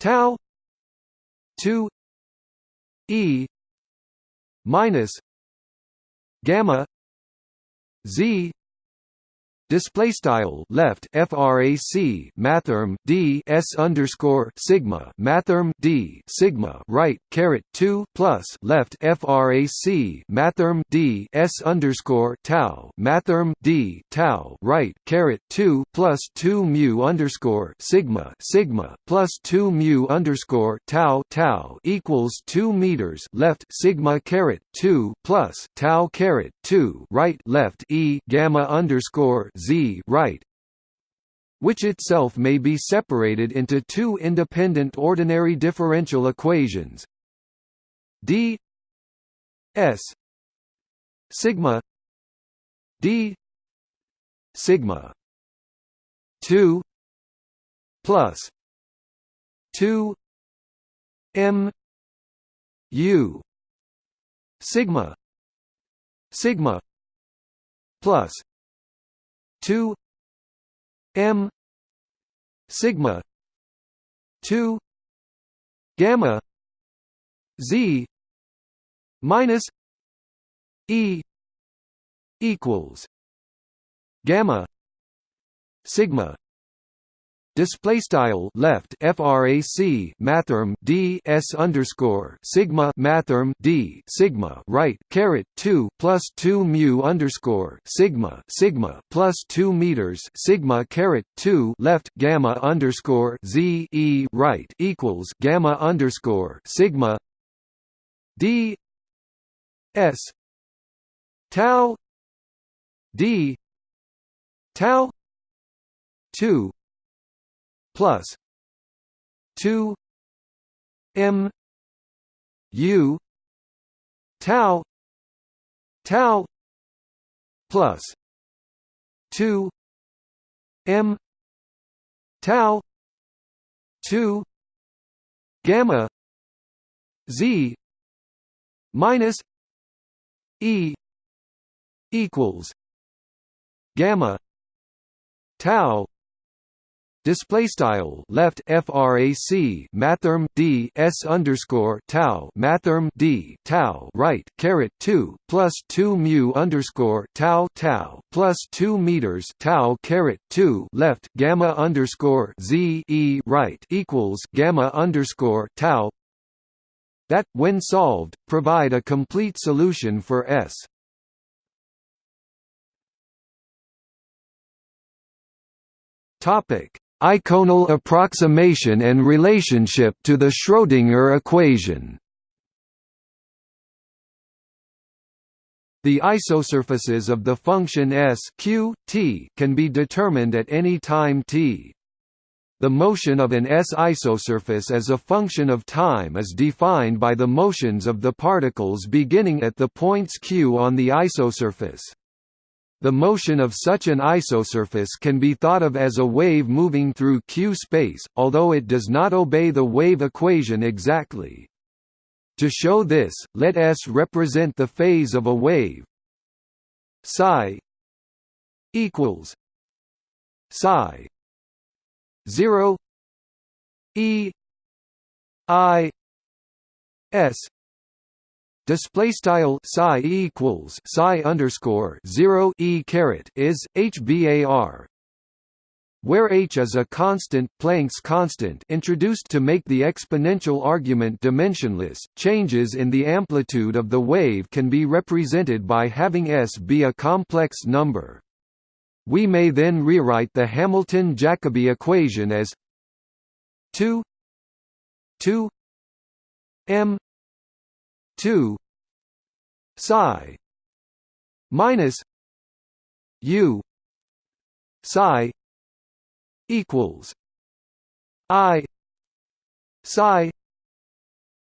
tau two E minus gamma Z display style left frac mathrm d s underscore sigma mathrm d sigma right caret 2 plus left frac mathrm d s underscore tau mathrm d tau right caret 2 plus 2 mu underscore sigma sigma plus 2 mu underscore tau tau equals 2 meters left sigma caret 2 plus tau caret 2 right left e gamma underscore z right which itself may be separated into two independent ordinary differential equations. D s sigma d sigma 2 plus 2 m u sigma sigma plus 2 m sigma 2 gamma z minus e equals gamma sigma display style left frac mathrm d s underscore sigma mathrm d sigma right caret 2 plus 2 mu underscore sigma sigma plus 2 meters sigma caret 2 left gamma underscore z e right equals gamma underscore sigma d s tau d tau 2 plus 2 m u tau tau plus 2 m tau 2 gamma z minus e equals gamma tau Display style left frac mathrm d s underscore tau mathrm d tau right caret two plus two mu underscore tau tau plus two meters tau caret two left gamma underscore z e right equals gamma underscore tau. That when solved, provide a complete solution for S. Topic Eikonal approximation and relationship to the Schrödinger equation The isosurfaces of the function S q, t can be determined at any time t. The motion of an S isosurface as a function of time is defined by the motions of the particles beginning at the points q on the isosurface. The motion of such an isosurface can be thought of as a wave moving through q space, although it does not obey the wave equation exactly. To show this, let S represent the phase of a wave psi equals psi 0 e i s display style psi equals psi underscore 0 e caret is hbar where h is a constant Planck's constant introduced to make the exponential argument dimensionless, changes in the amplitude of the wave can be represented by having s be a complex number. We may then rewrite the Hamilton-Jacobi equation as 2 2 m 2 psi minus u psi equals i psi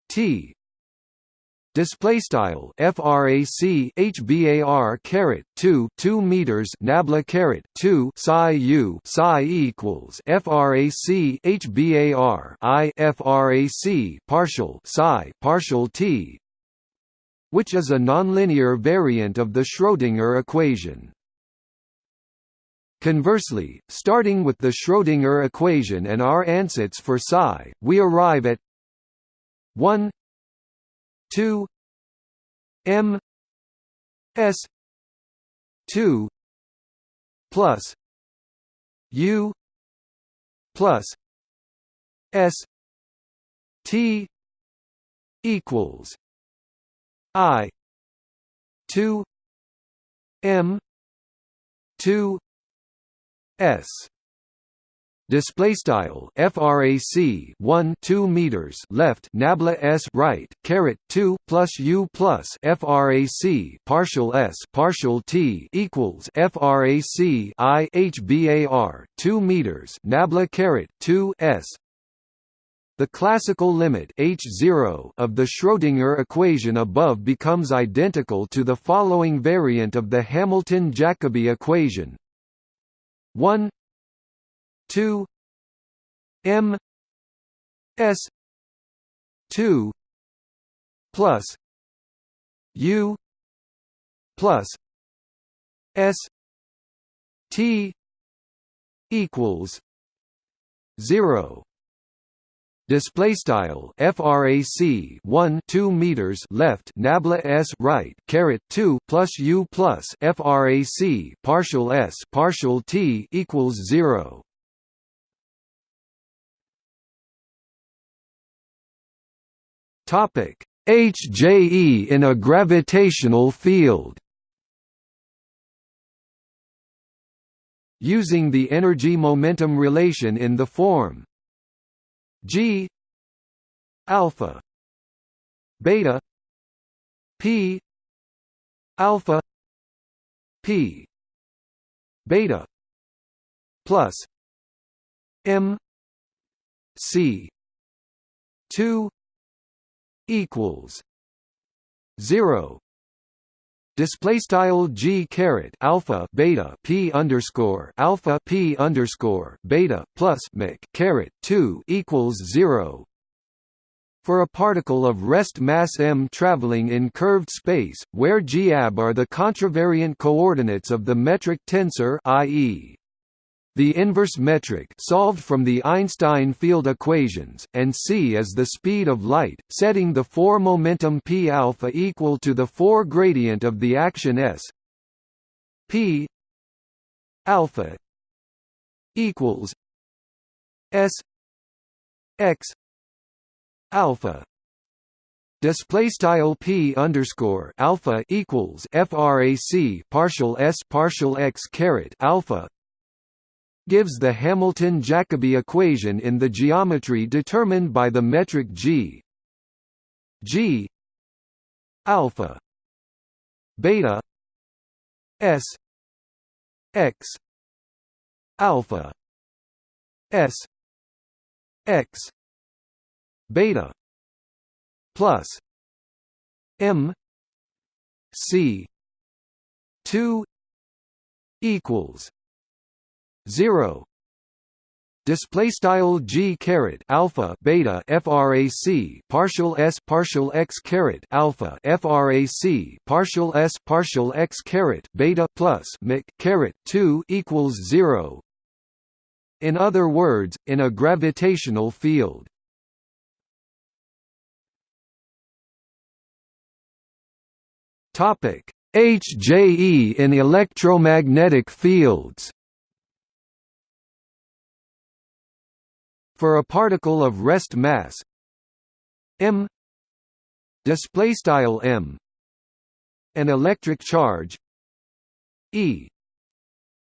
t display style frac hbar caret 2 2 meters nabla caret 2 psi u psi equals frac hbar i frac partial psi partial t which is a nonlinear variant of the Schrödinger equation. Conversely, starting with the Schrödinger equation and our ansatz for psi, we arrive at 1 2 m s 2 plus u plus s t equals i. 2 m. 2 s. Display style frac 1 2 meters left nabla s right caret 2 plus u plus frac partial s partial t equals frac i hbar 2 meters nabla caret 2 s the classical limit h0 of the Schrödinger equation above becomes identical to the following variant of the Hamilton-Jacobi equation. 1 2 m s 2 plus u plus s t equals 0 display style frac 1 2 meters left nabla s right caret 2 plus u plus frac partial s partial t equals 0 topic hje in a gravitational field. Using the energy momentum relation in the form. G alpha beta p alpha p beta plus m c 2 equals 0 display style g caret alpha beta p underscore alpha p underscore beta plus mc caret 2 equals 0 for a particle of rest mass m traveling in curved space, where g ab are the contravariant coordinates of the metric tensor i.e. the inverse metric solved from the Einstein field equations, and c is the speed of light, setting the 4 momentum p alpha equal to the 4 gradient of the action s. P alpha equals s x alpha. Display style p underscore alpha equals frac partial s partial x caret alpha gives the Hamilton-Jacobi equation in the geometry determined by the metric g. G. Alpha. Beta. S. X. Alpha. S. X. Beta. Plus. M. C. 2 equals 0 display style g caret alpha beta frac partial s partial x caret alpha frac partial s partial x caret beta plus mic caret 2 equals 0 in other words in a gravitational field. Topic: HJE in electromagnetic fields. For a particle of rest mass m display style m an electric charge e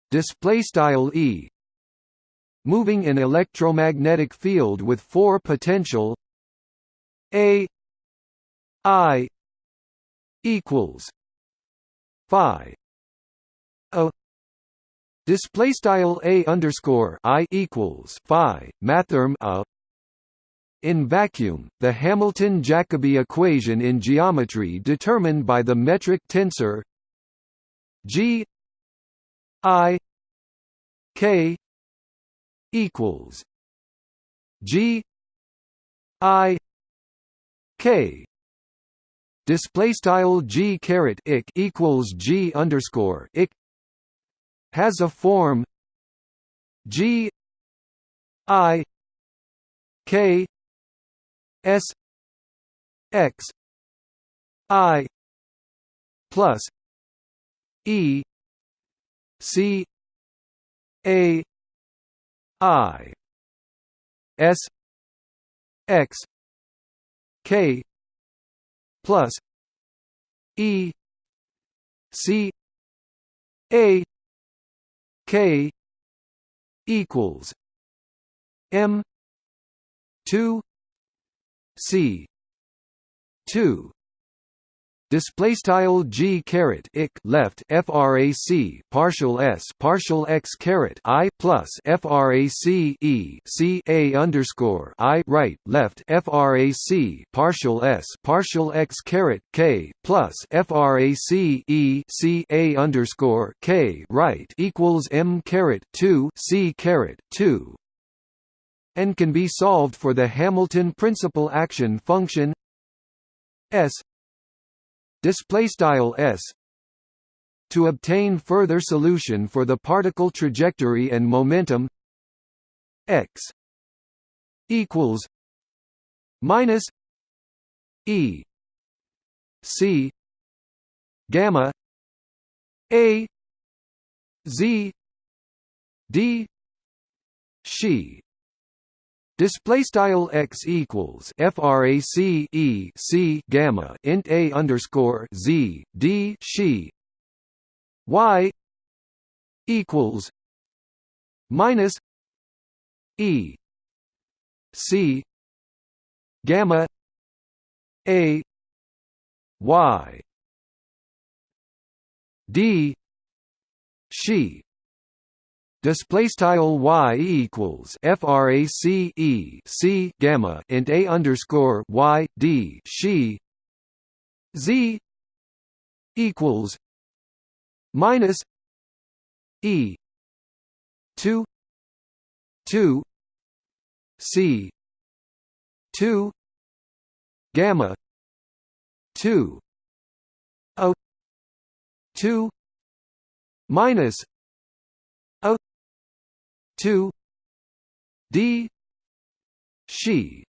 display style e moving in electromagnetic field with four potential a i equals phi display style a underscore i equals phi mathrm a. In vacuum, the Hamilton-Jacobi equation in geometry determined by the metric tensor g i k equals g i k. Display style g caret ik equals g underscore ik has a form g i k s x i plus e c a i s x k plus E C A K equals M two C two display style g caret ik left frac partial s partial x caret i plus frac e c a underscore i right left frac partial s partial x caret k plus frac e c a underscore k right equals m caret two c caret two. And can be solved for the Hamilton principal action function s display style s to obtain further solution for the particle trajectory and momentum x equals minus e c gamma a z d she Display style x equals frac e c gamma int a underscore z d she y equals minus e c gamma a y d she display style y equals frac e c gamma int a underscore y d she z equals minus e 2 2 c 2 gamma 2 o 2 minus 2 d. She.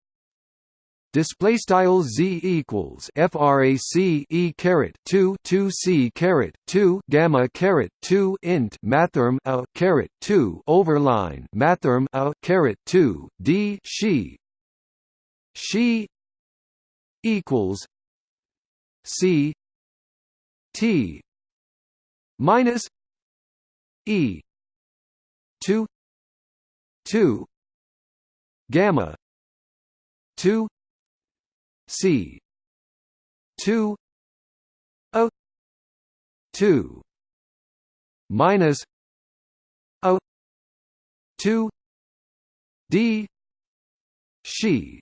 Display style z equals frac e caret 2 2 c caret 2 gamma caret 2 int mathrm a caret 2 overline mathrm a caret 2 d she. She equals c t minus e 2 2 gamma 2 c 2 o 2 minus o 2 d she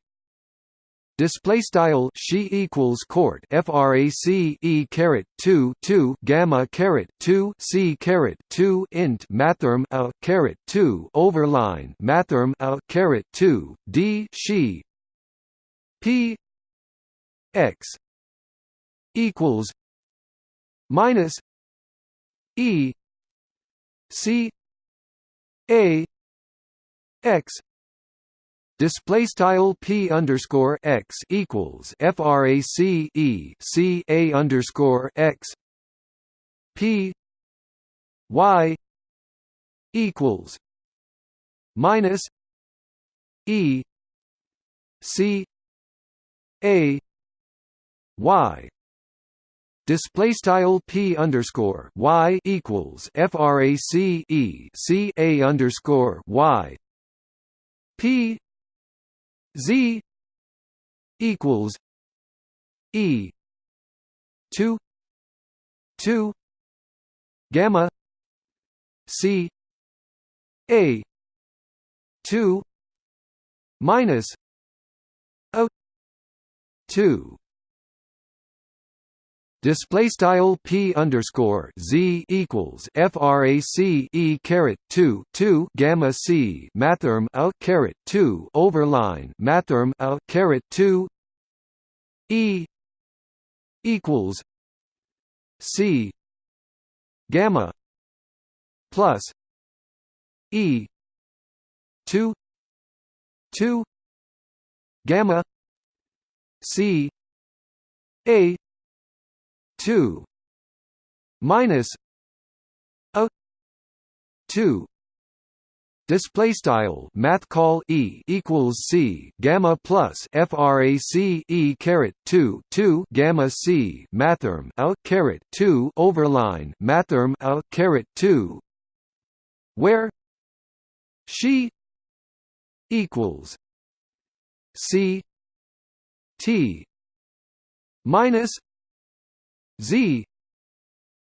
display style she equals court frac e caret 2 2 gamma caret 2 c caret 2 int mathrm a caret 2 overline mathrm a caret 2 d she p x equals minus e c a x Display style p underscore x equals frac e c a underscore x. P y equals minus e c a y. Display style p underscore y equals frac e c a underscore y. P Z equals E two two gamma C A two minus O two Display style p underscore z equals frac e caret two two gamma c mathrm a caret two overline mathrm a caret two e equals c gamma plus e two two gamma c a 2 minus a 2 display style math call e equals c gamma plus frac e caret 2 2 gamma c mathrm a caret 2 overline mathrm a caret 2 where she equals c t minus z.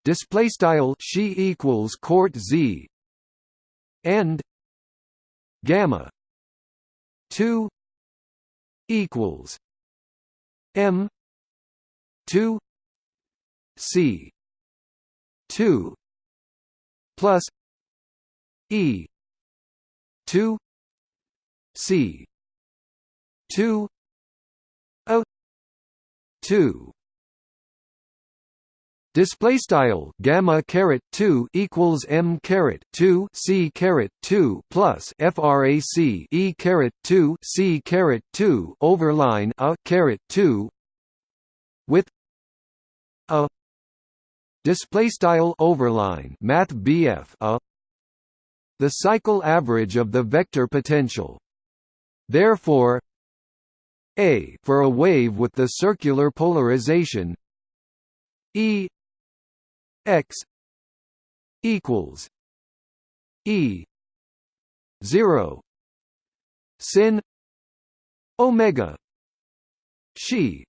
Display style she equals court z. And gamma 2 equals m 2 c 2 plus e 2 c 2 o 2 Display style gamma caret two equals m caret two c caret two plus frac e caret two c caret two overline a caret two with a display style overline math BF a the cycle average of the vector potential. Therefore, a for a wave with the circular polarization E x equals E zero sin omega she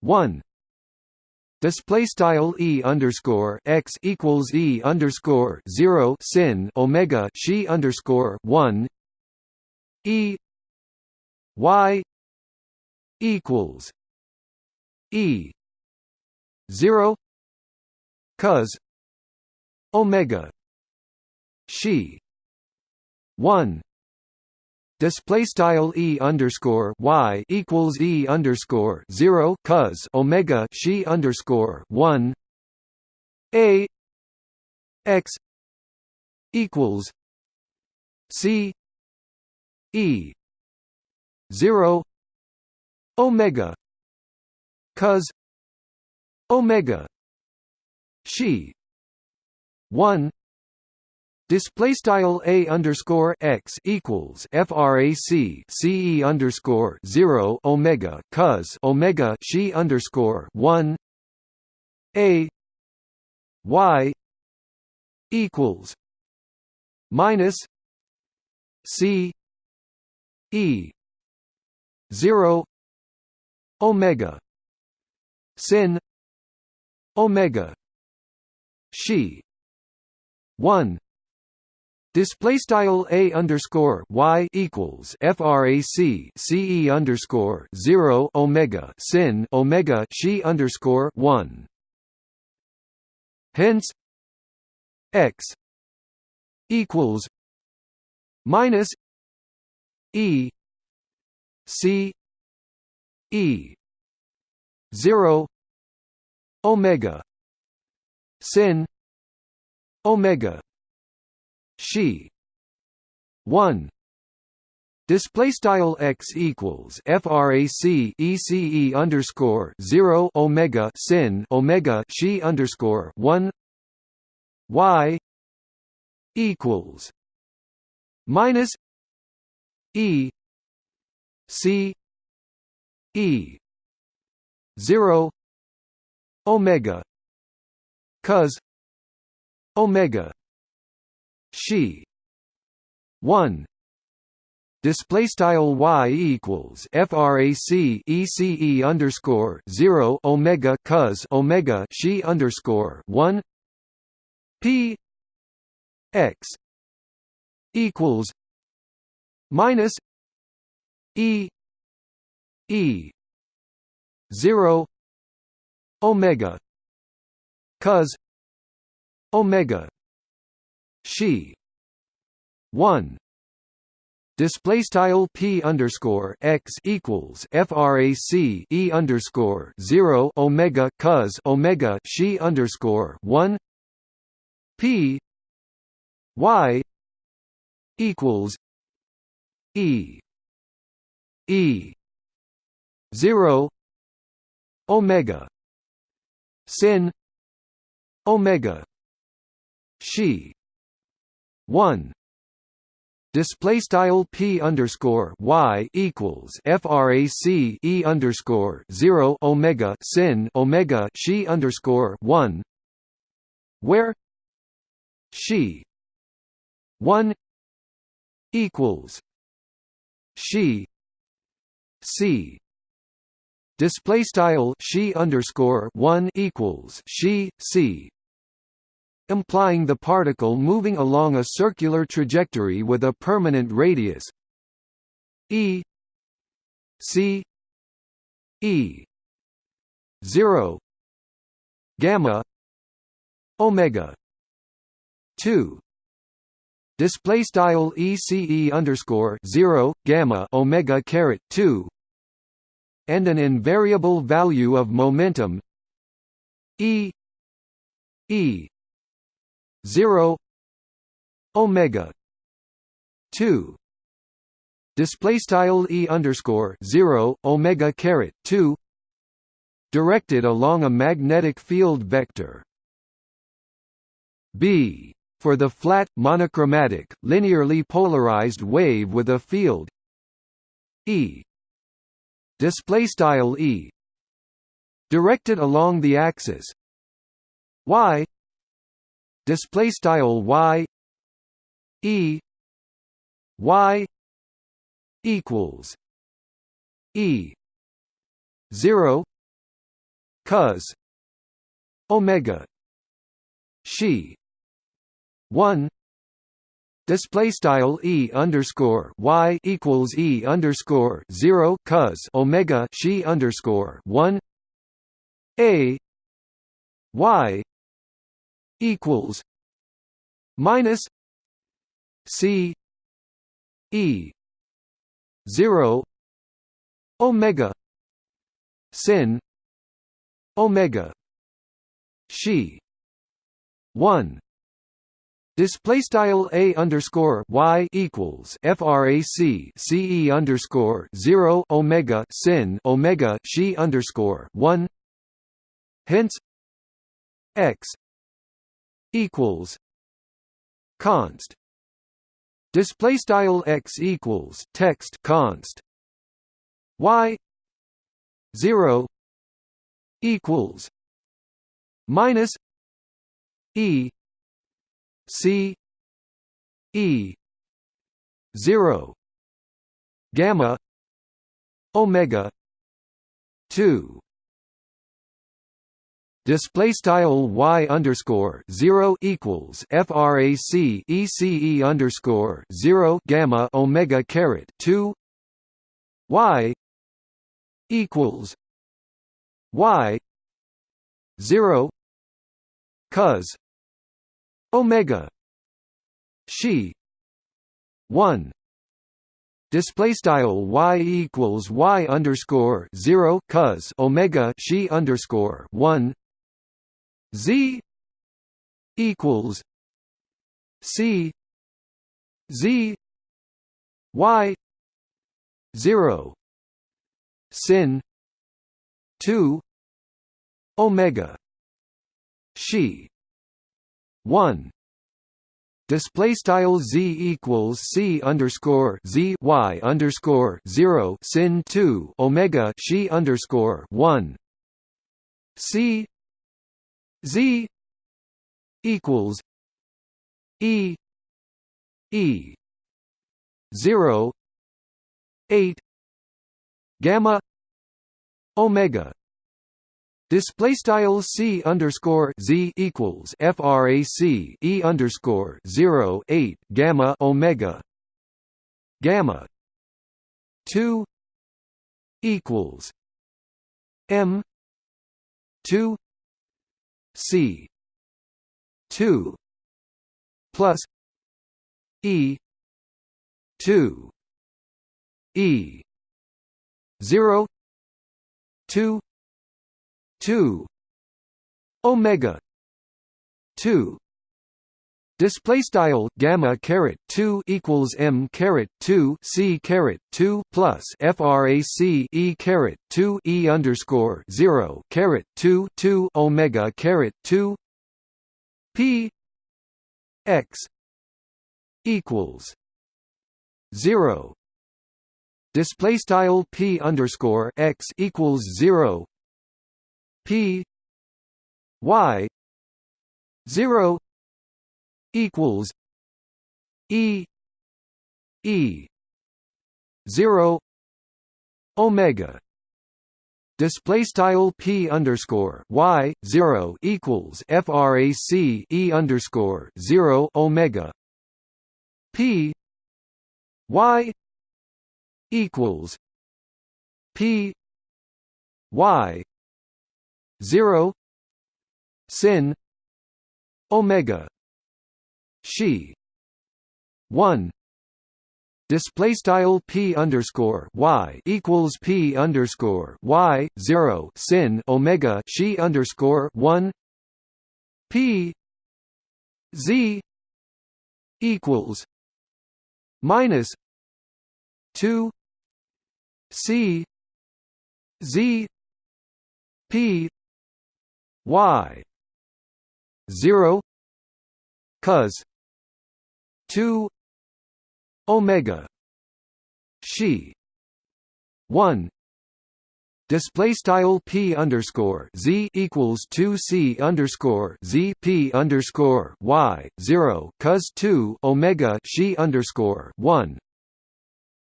one. Display style e underscore x equals e underscore zero sin omega she underscore one. E y equals e zero cos omega she one display style e underscore y equals e underscore zero cos omega she underscore one a x equals c e zero omega cos omega she. One. Display style a underscore x equals frac ce underscore zero omega cos omega she underscore one. A. Y. equals minus c e zero omega sin omega she one Display style a underscore y equals frac ce underscore zero omega sin omega she underscore one. Hence, x equals minus e c e zero omega sin omega she 1 Display style x equals frac ece underscore zero omega sin omega she underscore one. Y equals minus e c e zero omega cos omega she 1 display style y equals frac ece underscore 0 omega cos omega she underscore 1 p x equals minus e e 0 omega cos omega she 1 display style p underscore x equals frac e underscore 0 omega cos omega she underscore 1 p y equals e e 0 omega sin omega. She. One. Display style p underscore y equals frac e underscore zero omega sin omega she underscore one. Where. She. One. Equals. She. C display style she underscore one equals she c implying the particle moving along a circular trajectory with a permanent radius e c e 0 gamma omega 2 display style ece underscore 0 gamma omega caret 2 and an invariable value of momentum e e 0 omega 2 display style e underscore 0 omega caret 2 directed along a magnetic field vector. B for the flat monochromatic linearly polarized wave with a field e display style e directed along the axis. Y display style y e y equals e 0 cos omega she 1 Display style e underscore y equals e underscore zero cos omega she underscore one. A y equals minus c e zero omega sin omega she one Display style a underscore y equals frac ce underscore zero omega sin omega she underscore one. Hence, x equals const. Display style x equals text const. Y zero equals minus e C E zero gamma omega two. Display style y underscore zero equals frac ece underscore zero gamma omega caret two. Y equals y zero cos omega. She. 1 display style y equals y underscore 0 cos omega she underscore 1 z. Equals c. Z. Y. 0 sin. 2 omega. She one. Display style z equals c underscore z y underscore zero sin two omega she underscore one. C z equals e e zero eight gamma omega Display style c underscore z equals frac e underscore zero eight gamma omega gamma two equals m two c two plus e two e zero two 2 omega 2 display style gamma caret 2 equals m caret 2 c caret 2 plus frac e caret 2 e underscore 0 caret 2 2 omega caret 2 p x equals 0 display style p underscore x equals 0 P Y zero equals E E zero Omega. Display style p underscore y zero equals frac e underscore zero omega. P y equals p y 0 sin omega she 1 display style p underscore y equals p underscore y 0 sin omega she underscore 1 p z equals minus 2 c z p y 0 cos 2 omega she one display style p underscore z equals two c underscore z p underscore y zero cos two omega she underscore one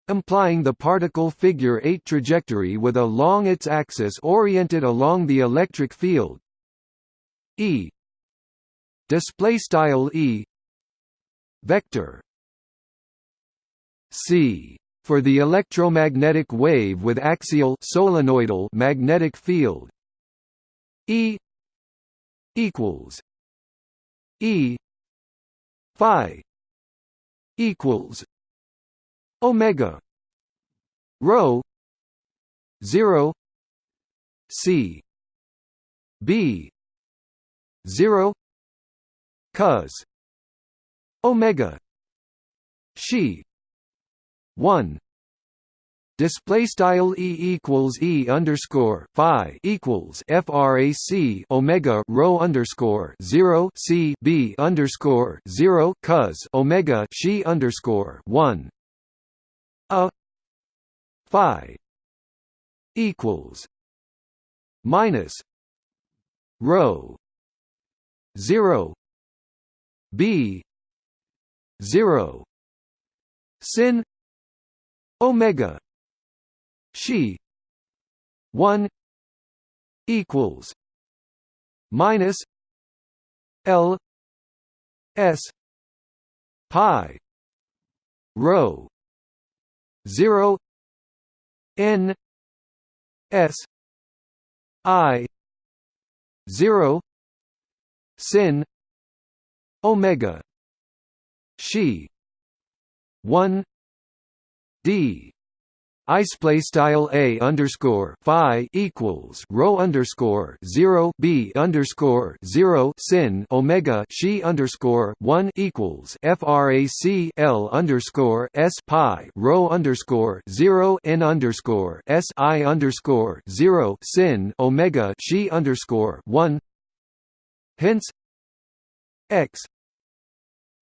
implying the particle figure 8 trajectory with a long its axis oriented along the electric field e. Display style e. Vector. C. For the electromagnetic wave with axial solenoidal magnetic field. E. Equals. E. Phi. Equals. Omega. Rho. 0 c. B 0 cos omega she 1 display style e equals e underscore phi equals frac omega rho underscore 0 c b underscore 0 cos omega she underscore 1 a phi equals minus rho 0 b. 0 sin. Omega. She. 1 equals minus l s pi rho 0 n s i 0 sin omega she 1 d I display style a underscore phi equals rho underscore zero b underscore zero sin omega she underscore one equals frac l underscore s pi rho underscore zero n underscore s i underscore zero sin omega she underscore one. Hence, x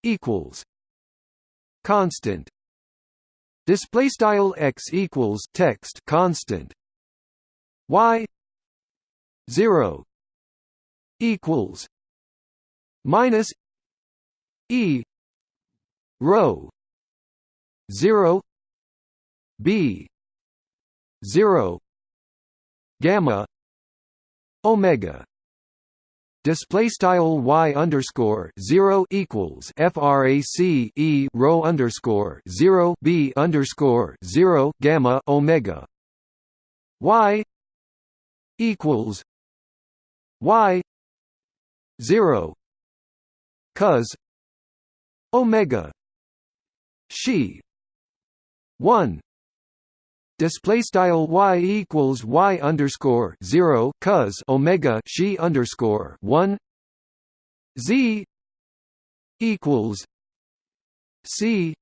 equals constant. Display style x equals text constant. Y 0 equals minus e rho 0 b 0 gamma omega display style y underscore zero equals frac e rho underscore zero b underscore zero gamma omega. Y equals y zero cos omega she one display style y equals y underscore zero cos omega she underscore one. Z equals c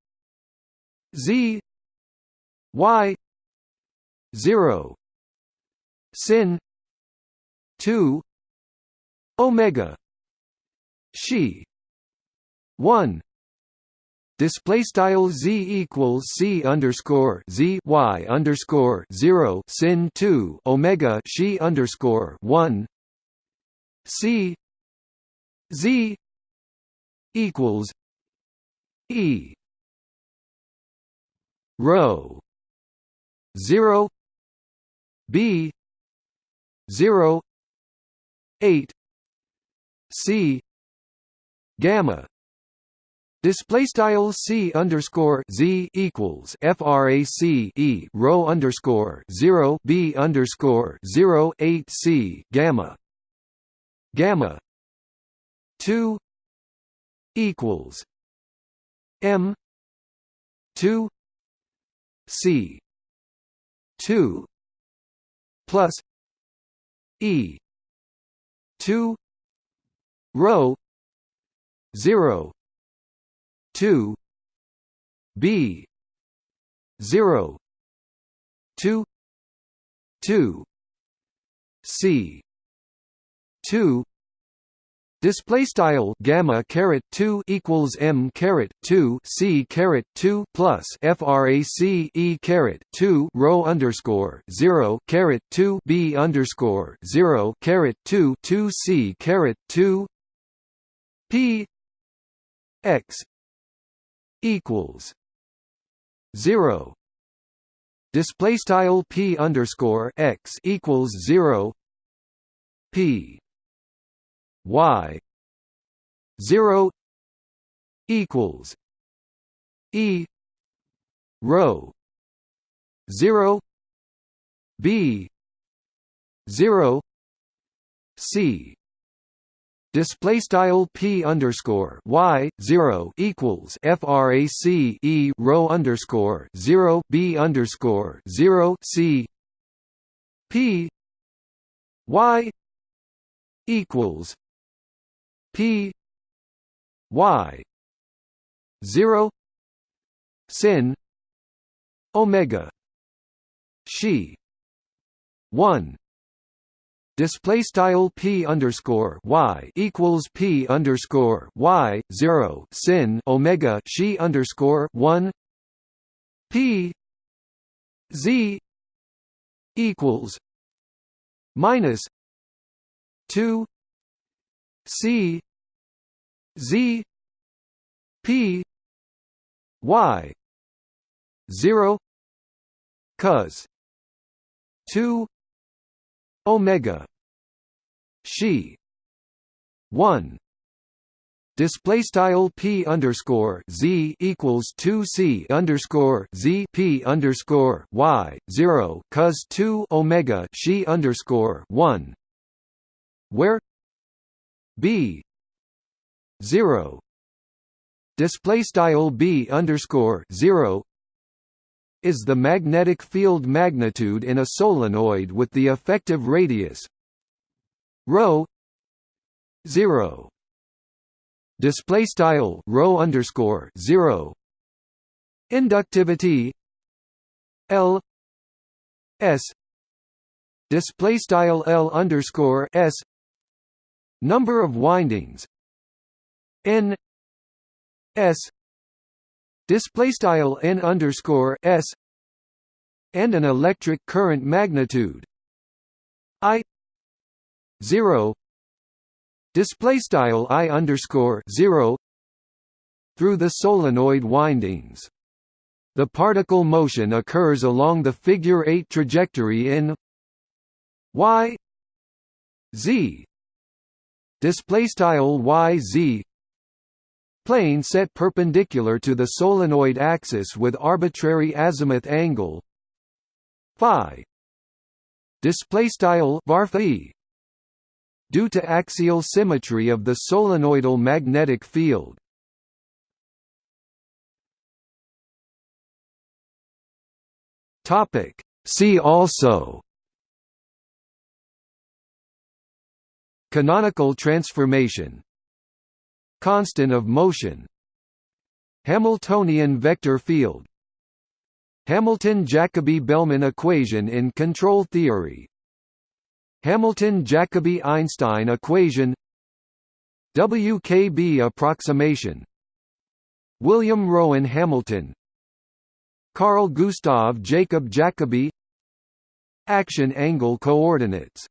z y zero sin two omega she one display style z equals c underscore z y underscore zero sin two omega she underscore one. C z equals e. Rho zero b zero eight c gamma Display style c underscore z equals frac e rho underscore zero b underscore zero eight c gamma. Gamma two equals m two c two plus e two rho zero two B zero two two C two Display style gamma caret two equals m caret two c caret two plus frac e caret two rho underscore zero caret two b underscore zero caret two two c caret two p x equals zero. Display style p underscore x equals zero. P y 0 equals e rho 0 b 0 c Display style p underscore y zero equals frac e rho underscore zero b underscore zero c. P y equals P Y zero sin Omega. She one Display style p underscore y equals p underscore y zero sin omega she underscore one. P z equals minus two c Z P Y zero cos two Omega. She one. Display style p underscore z equals two c underscore z p underscore y zero cos two omega she underscore one, where b 0 display style b underscore 0 is the magnetic field magnitude in a solenoid with the effective radius rho 0 display style rho underscore 0 inductivity l s. Display style l underscore s. Number of windings n s display style n underscore s and an electric current magnitude i zero. Display style i underscore zero through the solenoid windings. The particle motion occurs along the figure 8 trajectory in y z. Display style y z plane set perpendicular to the solenoid axis with arbitrary azimuth angle. Phi. Display style due to axial symmetry of the solenoidal magnetic field. Topic. See also. Canonical transformation Constant of motion. Hamiltonian vector field. Hamilton-Jacobi-Bellman equation in control theory. Hamilton-Jacobi-Einstein equation. WKB approximation. William Rowan Hamilton. Carl Gustav Jacob Jacobi. Action angle coordinates